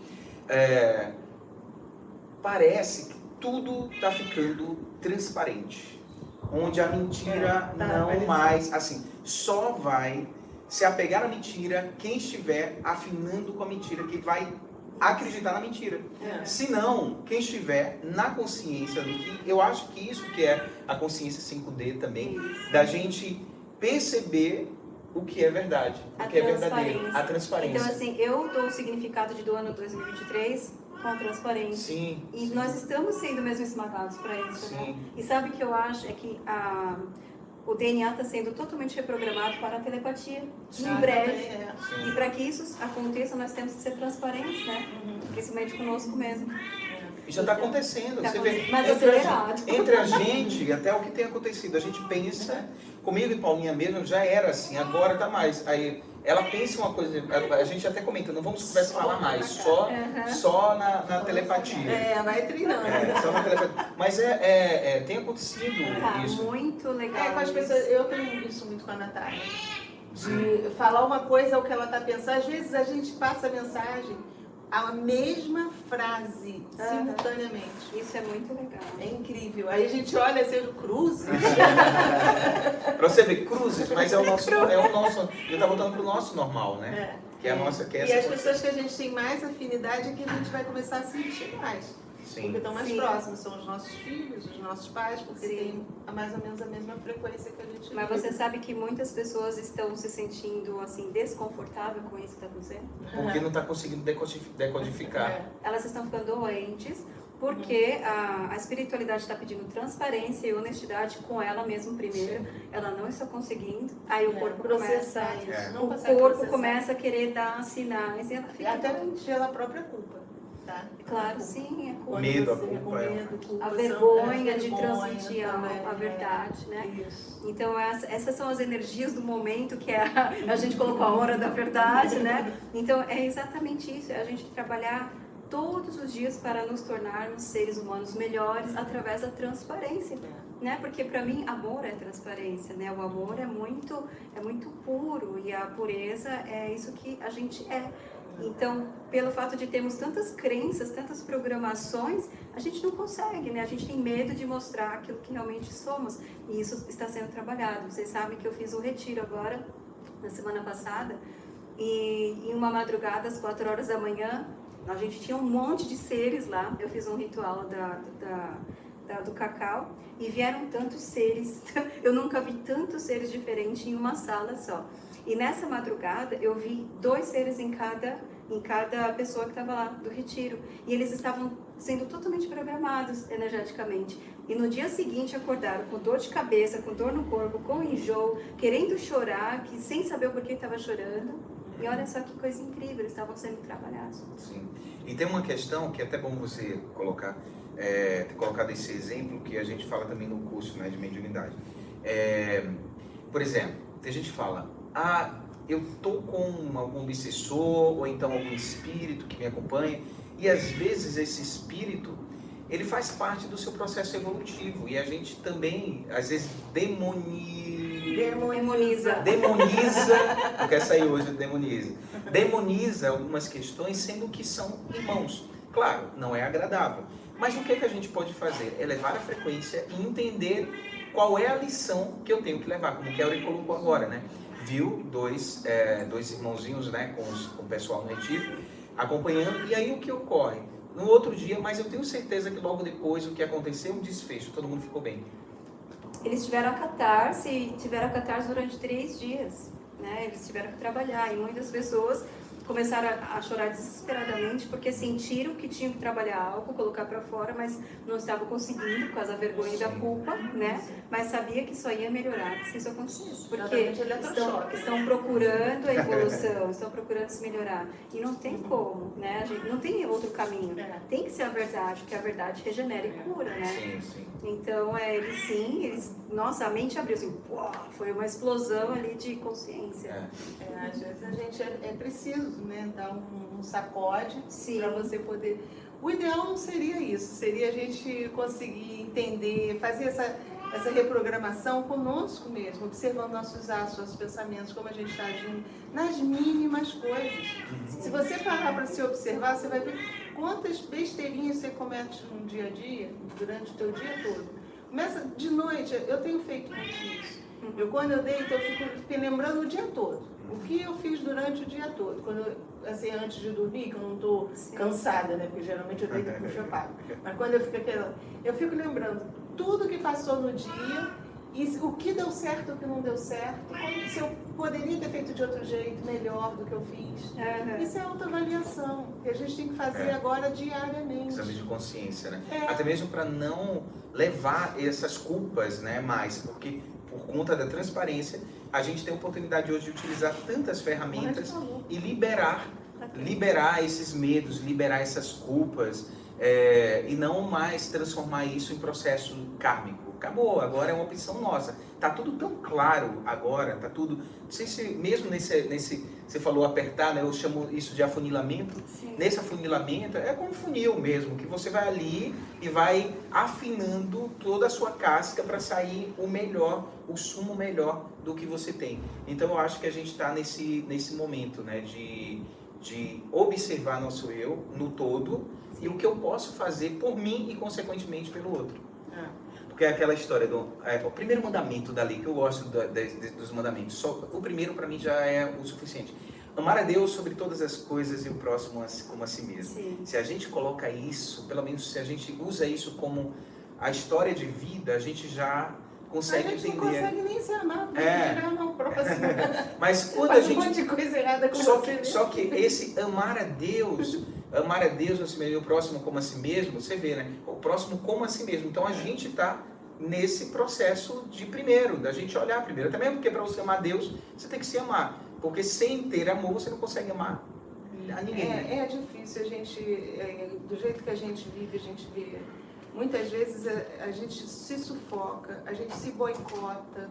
É, parece que tudo tá ficando transparente. Onde a mentira É, tá, não mais, assim, só vai se apegar à mentira quem estiver afinando com a mentira, que vai acreditar na mentira. É. Se não, quem estiver na consciência do que eu acho que isso que é a consciência 5D também, Isso. da gente perceber o que é verdade, A o que é verdadeiro, a transparência. Então, assim, eu dou o significado de do ano 2023 com a transparência. sim, E sim, nós estamos sendo mesmo esmagados para isso, né? E sabe o que eu acho? É que a, o DNA está sendo totalmente reprogramado para a telepatia. Sim. Em breve. É. E para que isso aconteça, nós temos que ser transparentes, né? Uhum. Principalmente conosco mesmo. E já está acontecendo. Tá você vê, acontecendo, mas entre, a acelerado. gente, entre a gente, até o que tem acontecido, a gente pensa, comigo e Paulinha mesmo, já era assim, agora tá mais. Aí ela pensa uma coisa, a, gente até comenta, não vamos conversar falar mais, só, Aham. só na, na telepatia. É, vai treinando. É, só na telepatia. Mas é, é- é, tem acontecido Tá isso. muito legal. É, com as pessoas, eu tenho isso muito com a Natália. De falar uma coisa o que ela está pensando. Às vezes a gente passa a mensagem, a mesma frase, Aham. simultaneamente. Isso é muito legal. É incrível. Aí a gente olha assim, cruzes. *laughs* Pra você ver, cruzes, mas é o nosso. É o nosso ele tá voltando pro nosso normal, né? É. Que é a nossa. Que é E essa as coisa. pessoas que a gente tem mais afinidade é que a gente vai começar a sentir mais. Porque Sim. estão mais Sim. próximos, são os nossos filhos, os nossos pais, porque Sim. tem a- mais ou menos a mesma frequência que a gente Mas vive. você sabe que muitas pessoas estão se sentindo assim desconfortável com isso que está acontecendo? Porque não tá conseguindo decodifi- decodificar. É. Elas estão ficando doentes porque a, a espiritualidade está pedindo transparência e honestidade com ela mesma primeiro. Ela não está conseguindo. Aí o É, corpo começa. É. O corpo processar. começa a querer dar sinais e ela E fica até doente. pela própria culpa, tá? Claro, sim, é culpa. Medo, a culpa o é- medo, culpa, A vergonha é, de transmitir a, a é. verdade, né? Isso. Então essa- essas são as energias do momento que é a, a gente colocou a hora da verdade, né? Então é exatamente isso, é a gente trabalhar todos os dias para nos tornarmos seres humanos melhores através da transparência, né? Porque para mim amor é transparência, né? O amor é muito é muito puro e a pureza é isso que a gente é. Então, pelo fato de termos tantas crenças, tantas programações, a gente não consegue, né? A gente tem medo de mostrar aquilo que realmente somos. E isso está sendo trabalhado. Vocês sabem que eu fiz um retiro agora, na semana passada, e em uma madrugada, às quatro horas da manhã, a gente tinha um monte de seres lá. Eu fiz um ritual da, da, da, do cacau e vieram tantos seres. *laughs* Eu nunca vi tantos seres diferentes em uma sala só. E nessa madrugada eu vi dois seres em cada, em cada pessoa que estava lá do retiro. E eles estavam sendo totalmente programados energeticamente. E no dia seguinte acordaram com dor de cabeça, com dor no corpo, com enjoo, querendo chorar, que, sem saber o porquê estava chorando. E olha só que coisa incrível, eles estavam sendo trabalhados. Sim. E tem uma questão que é até bom você colocar, é, ter colocado esse exemplo que a gente fala também no curso né, de mediunidade. É, por exemplo, tem gente que fala, ah, eu tô com algum obsessor ou então algum espírito que me acompanha e às vezes esse espírito ele faz parte do seu processo evolutivo e a gente também às vezes demoniza Demoniza. demoniza, *laughs* não quer sair hoje, demoniza. Demoniza algumas questões, sendo que são irmãos. Claro, não é agradável. Mas o que, é que a gente pode fazer? É levar a frequência e entender qual é a lição que eu tenho que levar, como o Kelly colocou agora, né? Viu dois, é, dois irmãozinhos, né, com, os, com o pessoal no retiro, acompanhando, e aí o que ocorre? No outro dia, mas eu tenho certeza que logo depois o que aconteceu, um desfecho, todo mundo ficou bem. Eles tiveram a catarse, tiveram a catarse durante três dias, né? Eles tiveram que trabalhar e muitas pessoas começaram a chorar desesperadamente porque sentiram que tinham que trabalhar algo, colocar para fora, mas não estavam conseguindo por causa da vergonha e da culpa, né? Mas sabia que só ia melhorar se isso acontecesse, porque estão, estão procurando a evolução, *laughs* estão procurando se melhorar e não tem como, né? A gente não tem outro caminho. É. Tem que ser a verdade, porque a verdade regenera e cura, né? Sim, sim. Então, é, eles sim, eles, nossa, a mente abriu assim, uau, foi uma explosão ali de consciência. É. É, às vezes a gente é, é preciso né, dar um, um sacode para você poder. O ideal não seria isso, seria a gente conseguir entender, fazer essa, essa reprogramação conosco mesmo, observando nossos atos, nossos pensamentos, como a gente está agindo, nas mínimas coisas. Se você parar para se observar, você vai ver quantas besteirinhas você comete no dia a dia, durante o teu dia todo. Começa de noite, eu tenho feito muito isso. Eu, quando eu deito, eu fico me lembrando o dia todo. O que eu fiz durante o dia todo. Quando eu, assim, antes de dormir, que eu não estou cansada, né? Porque geralmente eu deito com chapado. Mas quando eu fico aquela... Eu fico lembrando tudo que passou no dia e o que deu certo, o que não deu certo. Como, se eu poderia ter feito de outro jeito, melhor do que eu fiz. Aham. Isso é autoavaliação, que a gente tem que fazer É. agora diariamente. Exame de consciência, né? É. Até mesmo para não levar essas culpas, né, mais, porque por conta da transparência, a gente tem a oportunidade hoje de utilizar tantas ferramentas e liberar, liberar esses medos, liberar essas culpas é, e não mais transformar isso em processo kármico. Acabou, agora é uma opção nossa. Tá tudo tão claro agora, tá tudo. Não sei se mesmo nesse, nesse você falou apertar, né? Eu chamo isso de afunilamento. Sim. Nesse afunilamento é como um funil mesmo, que você vai ali e vai afinando toda a sua casca para sair o melhor, o sumo melhor do que você tem. Então eu acho que a gente está nesse, nesse momento, né, de, de observar nosso eu no todo e o que eu posso fazer por mim e consequentemente pelo outro. É. Porque é aquela história do é, o primeiro mandamento da lei que eu gosto da- de- de- dos mandamentos. Só o primeiro para mim já é o suficiente. Amar a Deus sobre todas as coisas e o próximo como a si mesmo. Sim. Se a gente coloca isso, pelo menos se a gente usa isso como a história de vida, a gente já A consegue gente não entender. consegue nem se amar, É. é. tirar amar o próximo. Mas quando a Faz um gente monte de coisa errada com só que, né? só que esse amar a Deus, amar a Deus a si mesmo, e o próximo como a si mesmo, você vê, né? O próximo como a si mesmo. Então a gente está nesse processo de primeiro, da gente olhar primeiro. Também porque para você amar Deus, você tem que se amar. Porque sem ter amor, você não consegue amar a ninguém. É, é difícil a gente, é, do jeito que a gente vive, a gente vê. Muitas vezes a, a gente se sufoca, a gente se boicota.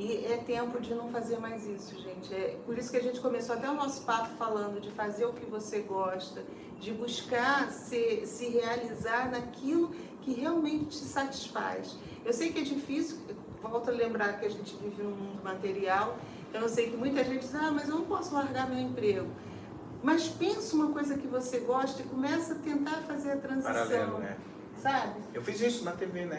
E é tempo de não fazer mais isso, gente. É por isso que a gente começou até o nosso papo falando de fazer o que você gosta, de buscar se, se realizar naquilo que realmente te satisfaz. Eu sei que é difícil, volto a lembrar que a gente vive num mundo material, então eu sei que muita gente diz, ah, mas eu não posso largar meu emprego. Mas pensa uma coisa que você gosta e começa a tentar fazer a transição. Paralelo, né? Sabe? Eu fiz isso na TV, né?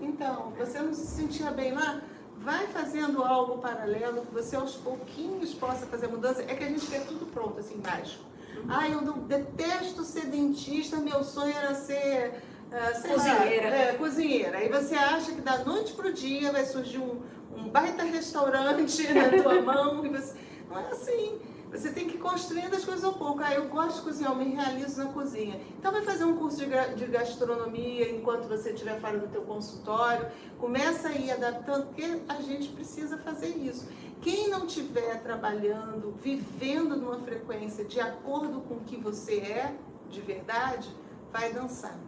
É, então, você não se sentia bem lá? Vai fazendo algo paralelo que você aos pouquinhos possa fazer mudança. É que a gente quer tudo pronto, assim, baixo. Ah, eu não, detesto ser dentista, meu sonho era ser uh, cozinheira. Lá, é, cozinheira. Aí você acha que da noite pro dia vai surgir um, um baita restaurante *laughs* na tua mão. E você... Não é assim. Você tem que ir construindo as coisas ao pouco. Ah, eu gosto de cozinhar, eu me realizo na cozinha. Então vai fazer um curso de gastronomia enquanto você estiver fora do teu consultório. Começa a ir adaptando, porque a gente precisa fazer isso. Quem não estiver trabalhando, vivendo numa frequência de acordo com o que você é, de verdade, vai dançar.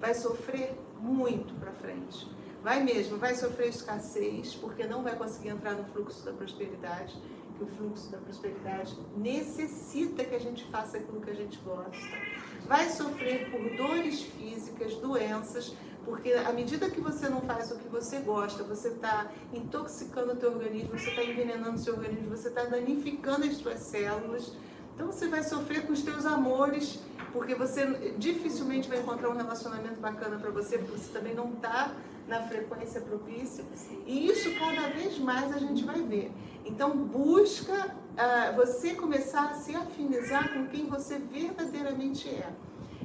Vai sofrer muito para frente. Vai mesmo, vai sofrer escassez, porque não vai conseguir entrar no fluxo da prosperidade que o fluxo da prosperidade necessita que a gente faça aquilo que a gente gosta. Vai sofrer por dores físicas, doenças, porque à medida que você não faz o que você gosta, você está intoxicando o teu organismo, você está envenenando o seu organismo, você está danificando as suas células. Então você vai sofrer com os teus amores, porque você dificilmente vai encontrar um relacionamento bacana para você, porque você também não está na frequência propícia. E isso cada vez mais a gente vai ver. Então busca uh, você começar a se afinizar com quem você verdadeiramente é.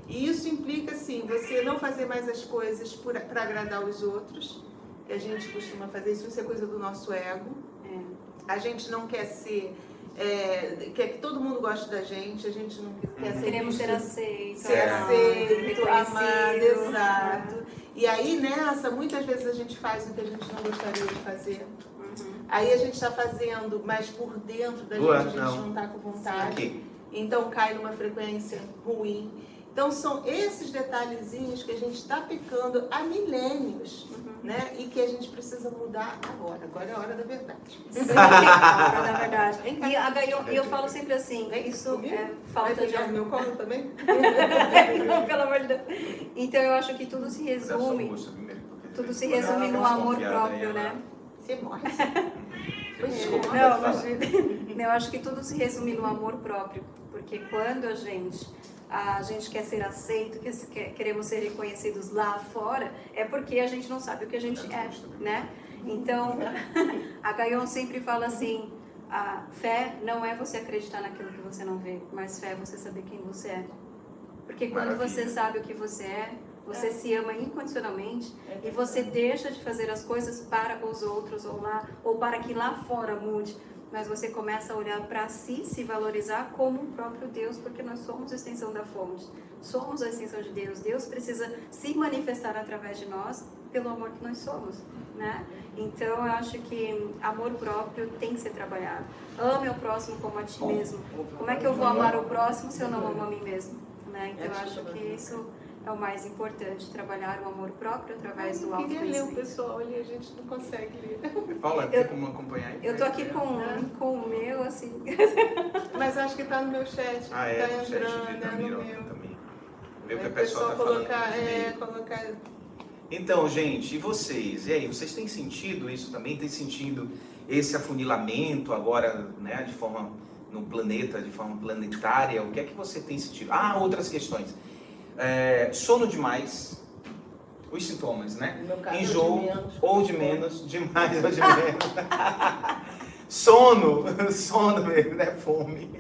E isso implica, assim, você não fazer mais as coisas para agradar os outros, que a gente costuma fazer, isso, isso é coisa do nosso ego. É. A gente não quer ser é, quer que todo mundo goste da gente, a gente não quer ser Queremos ser aceitos, ser aceito, amado, exato. E aí nessa, muitas vezes a gente faz o que a gente não gostaria de fazer. Uhum. Aí a gente está fazendo, mas por dentro da gente a gente não está com vontade. Então cai numa frequência ruim. Então são esses detalhezinhos que a gente está pecando há milênios, uhum. né? E que a gente precisa mudar agora. Agora é a hora da verdade. *laughs* Sim, é a hora da verdade. E a, eu, eu falo sempre assim, isso é falta de amor. meu colo também? *laughs* Não, pelo amor de Deus. Então eu acho que tudo se resume. Tudo se resume no amor próprio, né? Você morre. Não, imagina. Eu acho que tudo se resume no amor próprio. Porque quando a gente a gente quer ser aceito, que queremos ser reconhecidos lá fora, é porque a gente não sabe o que a gente é, né? Então, *laughs* a Gayon sempre fala assim, a fé não é você acreditar naquilo que você não vê, mas fé é você saber quem você é. Porque quando Maravilha. você sabe o que você é, você é. se ama incondicionalmente é. e você deixa de fazer as coisas para os outros ou lá ou para que lá fora mude mas você começa a olhar para si, se valorizar como o próprio Deus, porque nós somos a extensão da fonte, somos a extensão de Deus. Deus precisa se manifestar através de nós pelo amor que nós somos, né? Então eu acho que amor próprio tem que ser trabalhado. Ame o próximo como a ti mesmo. Como é que eu vou amar o próximo se eu não amo a mim mesmo? Né? Então eu acho que isso é o mais importante, trabalhar o amor próprio através do autoconhecimento. Eu queria ler o pessoal ali, a gente não consegue ler. Paula, tem como acompanhar? Eu tô aqui com, é. com o meu, assim. Mas acho que tá no meu chat, ah, é, tá no entrando, chat é no meu. Também. Vê o que o pessoal, tá colocar, falando. É, colocar... Então, gente, e vocês? E aí, vocês têm sentido isso também? Tem sentido esse afunilamento agora, né, de forma no planeta, de forma planetária? O que é que você tem sentido? Ah, outras questões é, sono demais, os sintomas, né? Enjoo, ou de menos, demais ou de menos. *laughs* sono, *laughs* sono mesmo, né? Fome.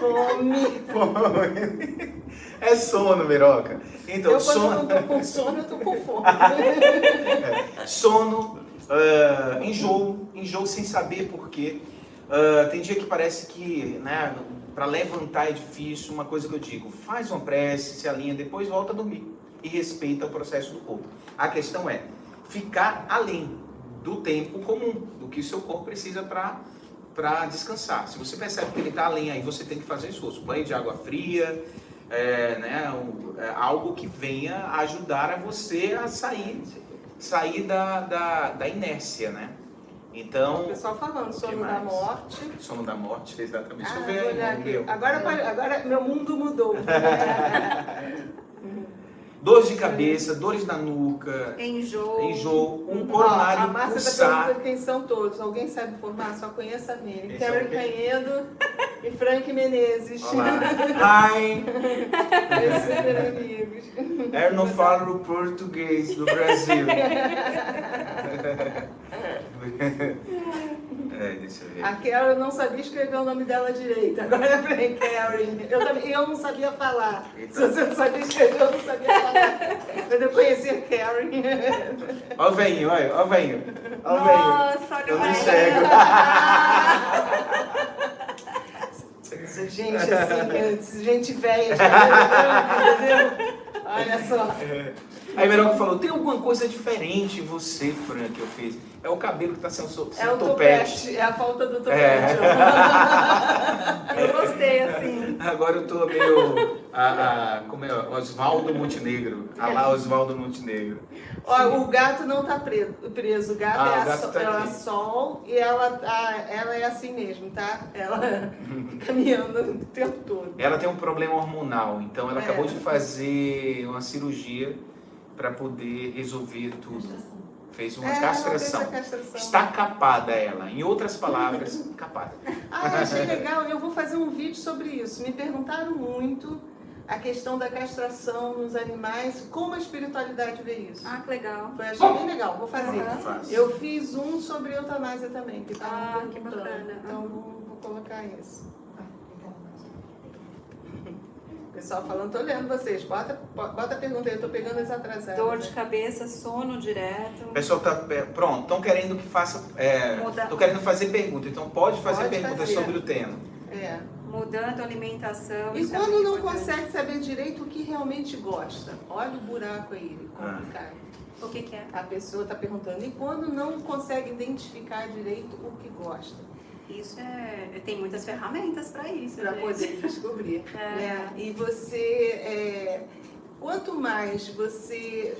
Fome. Fome. É sono, Miroca. Então, eu, sono... quando eu não tô com sono, eu tô com fome. é. Sono, uh, enjoo, enjoo sem saber por quê. Uh, tem dia que parece que, né, para levantar é difícil, uma coisa que eu digo, faz uma prece, se alinha, depois volta a dormir e respeita o processo do corpo. A questão é ficar além do tempo comum, do que o seu corpo precisa para para descansar. Se você percebe que ele está além, aí você tem que fazer esforço. Banho de água fria, é, né, é, algo que venha ajudar a você a sair, sair da, da, da inércia, né? O Então, pessoal falando, O sono da morte. sono da morte, exatamente. Deixa Ah, o aqui. meu. Agora, agora meu mundo mudou. *laughs* Dores de cabeça, dores na nuca, Enjoo. enjoo, um Ó, a coronário Márcia está pulsar. perguntando quem são todos. Alguém sabe formar? Só conheça a. Esse é Karen o quê? Canhedo e Frank Menezes. Olá. *laughs* Hi! Meus super amigos. Eu não falo português do Brasil. *laughs* é, deixa eu ver. A Karen não sabia escrever o nome dela direito. Agora é Frank Karen. Eu, também, eu não sabia falar. Se você não sabia escrever, eu não sabia falar. Quando eu conheci a Karen. Ó o veinho, olha, ó o veinho. Ó o veinho. Nossa, olha Eu o não velho. enxergo. Gente assim, gente velha, entendeu? Olha só. Aí Meroca falou, tem alguma coisa diferente em você, Fran, que eu fiz? É o cabelo que tá sem, o sem É o topete. topete, é a falta do topete. É. *laughs* Eu gostei, assim. Agora eu tô meio. A, a- como é? Oswaldo Montenegro. A lá Oswaldo Montenegro. Ó, o gato não tá preso, preso. o gato Ah, é o a, gato sol, tá é a aqui. sol e ela, tá, ela é assim mesmo, tá? Ela *laughs* caminhando o tempo todo. Ela tem um problema hormonal, então ela É. acabou de fazer uma cirurgia para poder resolver tudo. Fez uma É, castração. castração. Está capada ela. Em outras palavras, *laughs* capada. Ah, achei legal. Eu vou fazer um vídeo sobre isso. Me perguntaram muito a questão da castração nos animais, como a espiritualidade vê isso. Ah, que legal. Foi, achei bem legal, vou fazer. Eu fiz um sobre eutanásia também, que tava Ah, que bacana. Então vou, vou colocar isso. Pessoal falando, tô olhando vocês. Bota, bota a pergunta aí, eu tô pegando as atrasadas. Dor de né? cabeça, sono direto. O pessoal tá. é, Pronto, estão querendo que faça. É, Estão querendo fazer pergunta, então pode fazer Pode perguntas fazer. sobre o tema. É. Mudando a alimentação. E é quando não importante. consegue saber direito o que realmente gosta? Olha o buraco aí, Ah. complicado. O que, que é? A pessoa está perguntando, e quando não consegue identificar direito o que gosta? Isso é. Tem muitas ferramentas para isso. Para gente. poder *laughs* descobrir. É. né? E você, é, quanto mais você,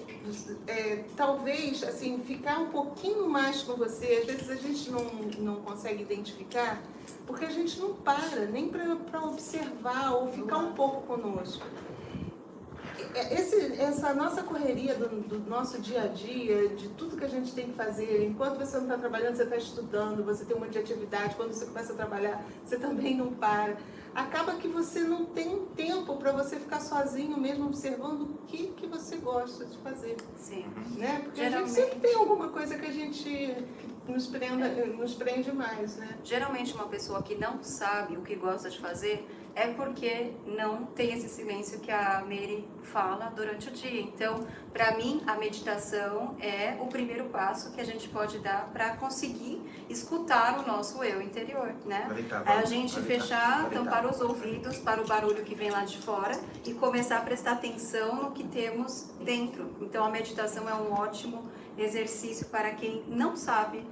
é, talvez, assim, ficar um pouquinho mais com você, às vezes a gente não, não consegue identificar, porque a gente não para nem para observar ou ficar um pouco conosco. É, Esse, essa nossa correria do, do nosso dia a dia, de tudo que a gente tem que fazer, enquanto você não está trabalhando, você está estudando, você tem uma de atividade, quando você começa a trabalhar, você também não para. Acaba que você não tem um tempo para você ficar sozinho mesmo observando o que, que você gosta de fazer. Sim. Né? Porque a gente Geralmente. sempre tem alguma coisa que a gente nos, prenda, nos prende mais, né? Geralmente uma pessoa que não sabe o que gosta de fazer é porque não tem esse silêncio que a Mary fala durante o dia. Então, para mim, a meditação é o primeiro passo que a gente pode dar para conseguir escutar o nosso eu interior, né? É a gente fechar, tampar os ouvidos para o barulho que vem lá de fora e começar a prestar atenção no que temos dentro. Então a meditação é um ótimo exercício para quem não sabe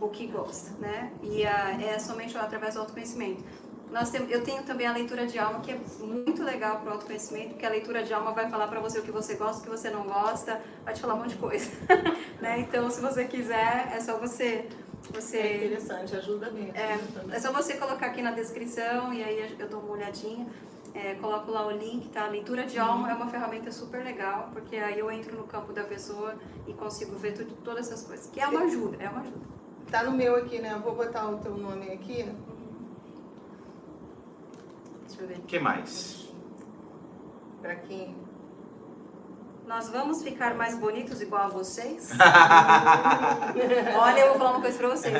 o que gosta, né? E a, é somente através do autoconhecimento. Nós tem, eu tenho também a leitura de alma, que é muito legal para o autoconhecimento, porque a leitura de alma vai falar para você o que você gosta, o que você não gosta, vai te falar um monte de coisa. *laughs* né? Então, se você quiser, é só você. você É interessante, ajuda mesmo. é, é só você colocar aqui na descrição e aí eu dou uma olhadinha. É, coloco lá o link, tá? Leitura de alma é uma ferramenta super legal, porque aí eu entro no campo da pessoa e consigo ver tudo, todas essas coisas. Que é uma ajuda, é uma ajuda. Tá no meu aqui, né? Eu vou botar o teu nome aqui. Deixa eu ver. O que mais? Pra quem. Nós vamos ficar mais bonitos igual a vocês? *laughs* Olha, eu vou falar uma coisa pra vocês.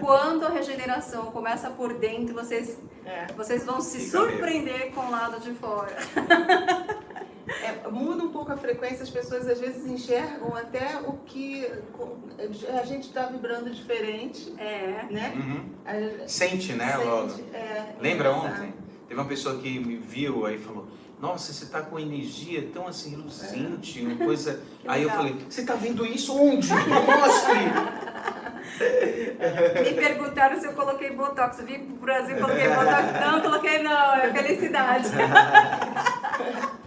Quando a regeneração começa por dentro, vocês, É. vocês vão se Fica mesmo. surpreender com o lado de fora. *laughs* É, muda um pouco a frequência, as pessoas às vezes enxergam até o que a gente está vibrando diferente, É. né? Uhum. A- Sente, né, sente, logo. é, Lembra engraçado. ontem? Teve uma pessoa que me viu aí e falou: Nossa, você tá com energia tão assim reluzente, uma coisa. *laughs* Aí eu falei: Você tá vendo isso onde? Me mostre! *laughs* Me perguntaram se eu coloquei Botox. Eu vim pro Brasil e coloquei Botox. *laughs* Não, coloquei não, é felicidade.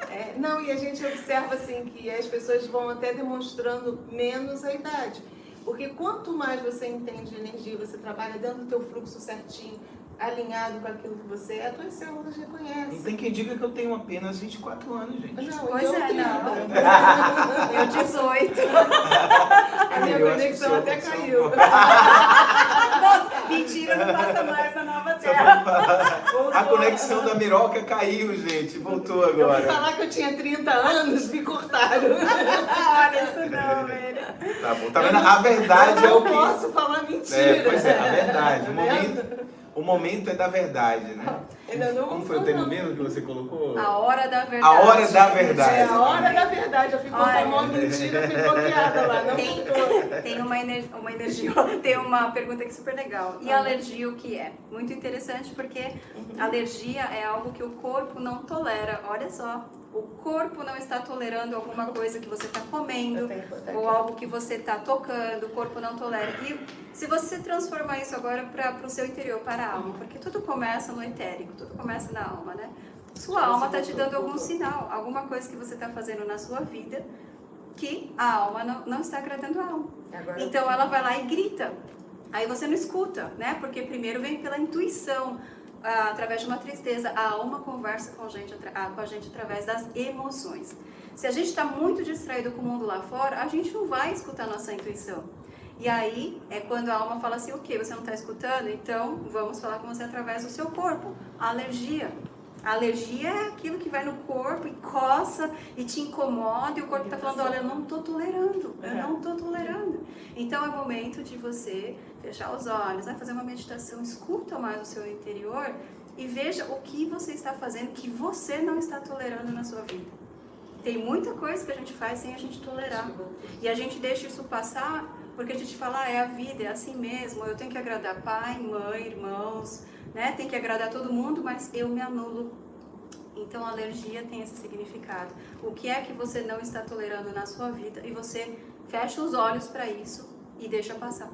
É, não, e a gente observa assim que as pessoas vão até demonstrando menos a idade. Porque quanto mais você entende de energia, você trabalha dentro do teu fluxo certinho, alinhado com aquilo que você é, as tuas células Não reconhecem. tem quem diga que eu tenho apenas 24 anos, gente. Não, Pois *laughs* eu é, tenho. não. Eu 18. A minha Eu conexão até caiu. *laughs* Nossa, mentira, não passa mais na nova terra. A conexão da Miroca caiu, gente. Voltou Eu agora. falar que eu tinha 30 anos, me cortaram. *laughs* Olha isso não, velho. Tá bom. Tá vendo? A verdade é eu o não que. posso falar mentira. É, pois é, a verdade. O Tá momento, o momento é da verdade, né? *laughs* Ainda não Como foi o termo mesmo que você colocou? A hora da verdade. A hora da verdade. É a hora da verdade. Eu fico Olha. contando uma mentira, eu fico bloqueada lá. Não Tem, tem uma, ener- uma energia, *laughs* tem uma pergunta aqui super legal. E alergia o que é? Muito interessante porque alergia é algo que o corpo não tolera. Olha só, o corpo não está tolerando alguma coisa que você está comendo ou algo que você está tocando, o corpo não tolera. E se você transformar isso agora para o seu interior, para a alma, porque tudo começa no etérico, tudo começa na alma, né? Sua alma está se te dando algum sinal, alguma coisa que você está fazendo na sua vida que a alma não, não está agradando a alma. Então ela vai lá e grita. Aí você não escuta, né? Porque primeiro vem pela intuição, através de uma tristeza. A alma conversa com a, gente, ah, com a gente através das emoções. Se a gente está muito distraído com o mundo lá fora, a gente não vai escutar nossa intuição. E aí é quando a alma fala assim, o que? Você não está escutando? Então vamos falar com você através do seu corpo. A alergia. A alergia é aquilo que vai no corpo e coça e te incomoda e o corpo está falando, olha, eu não estou tolerando, eu não estou tolerando. Então é momento de você fechar os olhos, vai fazer uma meditação, escuta mais o seu interior e veja o que você está fazendo que você não está tolerando na sua vida. Tem muita coisa que a gente faz sem a gente tolerar. E a gente deixa isso passar porque a gente fala, ah, é a vida, é assim mesmo, eu tenho que agradar pai, mãe, irmãos, né? Tem que agradar todo mundo, mas eu me anulo. Então a alergia tem esse significado. O que é que você não está tolerando na sua vida e você fecha os olhos para isso e deixa passar,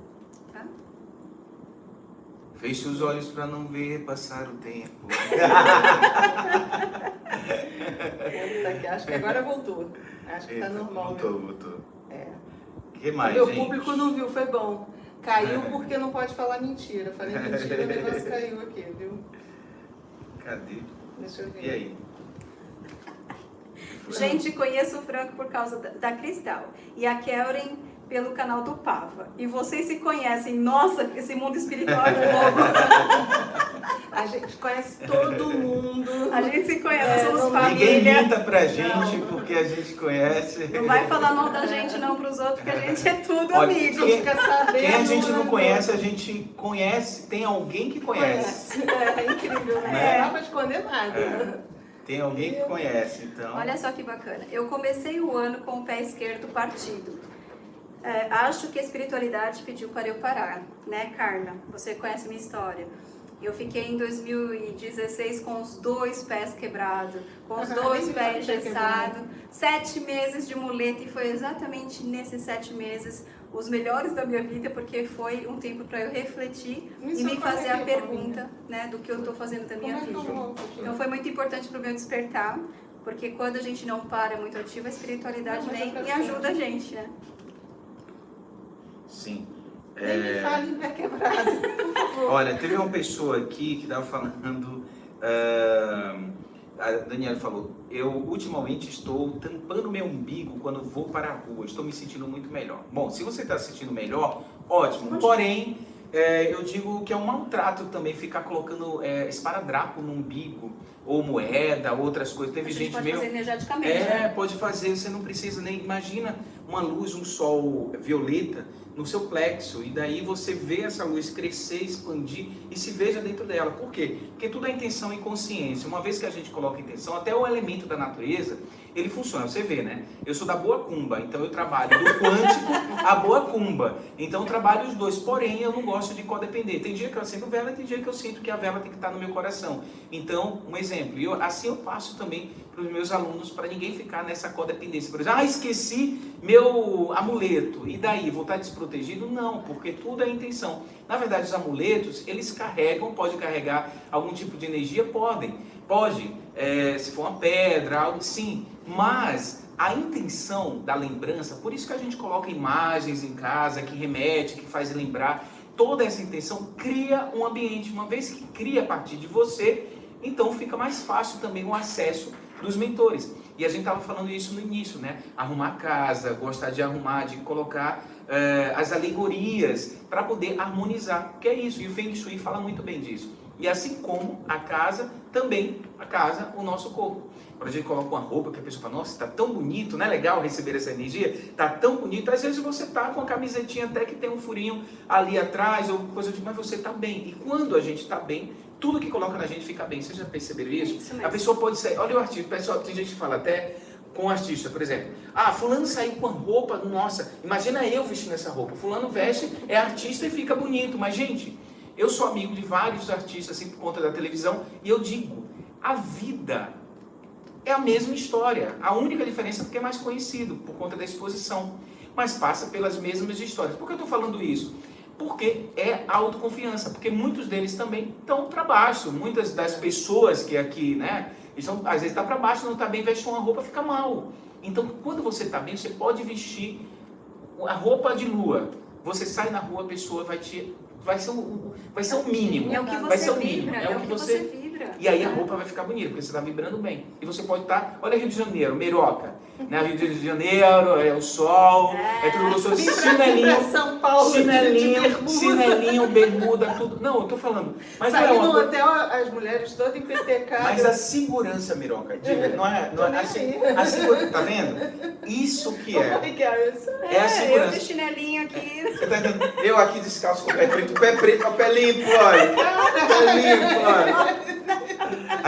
tá? Feche os olhos para não ver passar o tempo. Tá Acho que agora voltou. Acho que tá Eita, normal. Voltou, mesmo. voltou. É. O que O mais, meu gente? público não viu, foi bom. Caiu porque não pode falar mentira. Falei mentira, o negócio caiu aqui, viu? Cadê? Deixa eu ver. E aí? Gente, conheço o Franco por causa da, da Cristal e a Kellen pelo canal do Pava. E vocês se conhecem. Nossa, esse mundo espiritual é louco. *laughs* A gente conhece todo mundo. A gente se conhece, É, somos não- Ninguém família. minta pra gente porque a gente conhece. Não vai falar mal da gente não pros outros, porque a gente é tudo Olha, A amigo. gente fica sabendo. Quem a gente não né? conhece, a gente conhece, tem alguém que conhece. É, é incrível, né? Né? Não dá pra esconder nada. É. Tem alguém que conhece, então. Olha só que bacana. Eu comecei o ano com o pé esquerdo partido. É, acho que a espiritualidade pediu para eu parar, né, Carla? Você conhece minha história. Eu fiquei em 2016 com os dois pés quebrados, com os dois pés sabia engessados, sete meses de muleta e foi exatamente nesses sete meses os melhores da minha vida, porque foi um tempo para eu refletir Isso e me eu fazer a falei, pergunta, né, do que eu estou fazendo da Como minha é que eu vida. volto? Então foi muito importante para o meu despertar, porque quando a gente não para muito ativo, a espiritualidade Não, vem quero e ajuda a gente, né? Sim. Nem me É, fale em pé quebrado, por favor. Olha, teve uma pessoa aqui que estava falando. ah, a Daniela falou: Eu ultimamente estou tampando meu umbigo quando vou para a rua, estou me sentindo muito melhor. Bom, se você está se sentindo melhor, ótimo. Porém, é, eu digo que é um maltrato também ficar colocando é, esparadrapo no umbigo, ou moeda, outras coisas. A Teve gente gente pode meio. fazer energeticamente, É, né? pode fazer, você não precisa nem. Imagina uma luz, um sol violeta no seu plexo, e daí você vê essa luz crescer, expandir e se veja dentro dela. Por quê? Porque tudo é intenção e consciência. Uma vez que a gente coloca intenção, até o elemento da natureza, ele funciona. Você vê, né? Eu sou da boa cumba, então eu trabalho do quântico à boa cumba. Então eu trabalho os dois, porém eu não gosto de codepender. Tem dia que eu acendo vela, tem dia que eu sinto que a vela tem que estar no meu coração. Então, um exemplo, eu, assim eu passo também para os meus alunos, para ninguém ficar nessa codependência. Por exemplo, ah, esqueci meu amuleto, e daí, vou estar desprotegido? Não, porque tudo é intenção. Na verdade, os amuletos, eles carregam, pode carregar algum tipo de energia? Podem. Pode, é, se for uma pedra, algo sim, mas a intenção da lembrança, por isso que a gente coloca imagens em casa, que remete, que faz lembrar, toda essa intenção cria um ambiente. Uma vez que cria a partir de você, então fica mais fácil também o acesso dos mentores. E a gente estava falando isso no início, né? Arrumar casa, gostar de arrumar, de colocar uh, as alegorias para poder harmonizar, que é isso. E o Feng Shui fala muito bem disso. E assim como a casa, também a casa, o nosso corpo. Quando a gente coloca uma roupa que a pessoa fala, nossa, está tão bonito, não é legal receber essa energia? Está tão bonito. Às vezes você está com a camisetinha até que tem um furinho ali atrás, ou coisa de, mas você está bem. E quando a gente está bem, tudo que coloca na gente fica bem. Vocês já perceberam isso? Isso a pessoa pode sair, olha o artista, pessoal, tem gente que fala até com o artista, por exemplo. Ah, fulano saiu com a roupa, nossa, imagina eu vestindo essa roupa. Fulano veste, é artista e fica bonito. Mas, gente, eu sou amigo de vários artistas, assim, por conta da televisão, e eu digo, a vida é a mesma história. A única diferença é porque é mais conhecido, por conta da exposição. Mas passa pelas mesmas histórias. Por que eu estou falando isso? Porque é autoconfiança, porque muitos deles também estão para baixo. Muitas das pessoas que aqui, né, estão, às vezes está para baixo, não está bem, veste uma roupa, fica mal. Então, quando você está bem, você pode vestir a roupa de lua. Você sai na rua, a pessoa vai te vai ser o, vai ser o mínimo. É o que você vai ser o vibra, mínimo. é, o que, você, vibra. E aí a roupa vai ficar bonita, porque você está vibrando bem. E você pode estar, tá, olha Rio de Janeiro, Meiroca. Né? Rio de Janeiro, é o sol, é, é tudo gostoso. Chinelinho, São Paulo, chinelinho, de bermuda. chinelinho, bermuda, tudo. Não, eu tô falando. Mas Saí não é uma no hotel, as mulheres todas em PTK. Mas a segurança, Miroca, diga, não é, não é a, se- a segurança, tá vendo? Isso que é. é é? É a eu segurança. de chinelinho aqui. Você tá entendendo? Eu aqui descalço com o pé preto, o pé preto, o pé limpo, olha. Pé limpo, olha.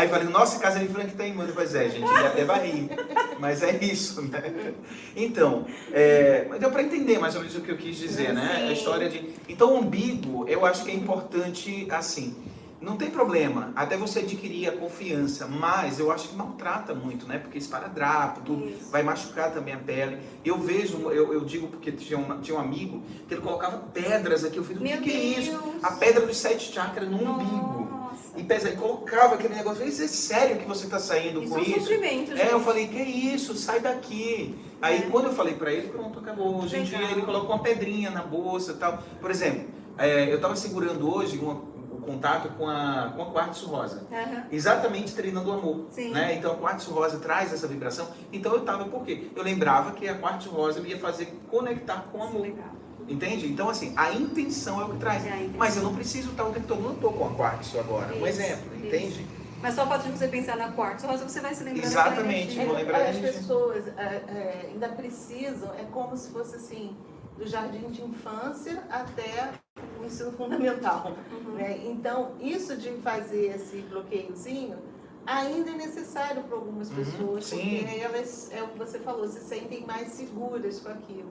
Aí falei, nossa, casa de Frank tá imunda. Pois é, gente, ele até vai rir. *laughs* Mas é isso, né? Então, é, deu para entender mais ou menos o que eu quis dizer, né? Sim. A história de. Então, o umbigo, eu acho que é importante assim. Não tem problema, até você adquirir a confiança, mas eu acho que maltrata muito, né? Porque esparadrapo, tudo, Isso. vai machucar também a pele. Eu vejo, eu, eu digo porque tinha, uma- tinha um amigo que ele colocava pedras aqui. Eu falei, o que, é isso? A pedra dos sete chakras no umbigo. E pesa, e colocava aquele negócio. Isso é sério que você está saindo Isso com é um isso? sofrimento, É, eu gente. falei, que isso, sai daqui. Aí É. quando eu falei pra ele, pronto, acabou. Hoje em dia ele colocou uma pedrinha na bolsa e tal. Por exemplo, é, eu estava segurando hoje uma- o contato com a, com a quartzo rosa. Aham. Exatamente treinando o amor. Sim. Né? Então a quartzo rosa traz essa vibração. Então eu estava, por quê? Eu lembrava que a quartzo rosa me ia fazer conectar com o amor. Legal. Entende? Então, assim, a intenção é o que traz. É. Mas eu não preciso estar o tempo todo, não estou com a quartzo agora. um Isso, exemplo, isso. entende? Mas só o fato de você pensar na quartzo rosa, você vai se lembrando Exatamente, vou lembrar As disso. pessoas é, é, ainda precisam, é como se fosse assim, do jardim de infância até o ensino fundamental. Uhum. né? Então, isso de fazer esse bloqueiozinho ainda é necessário para algumas Uhum, pessoas, sim. porque elas, é o que você falou, se sentem mais seguras com aquilo.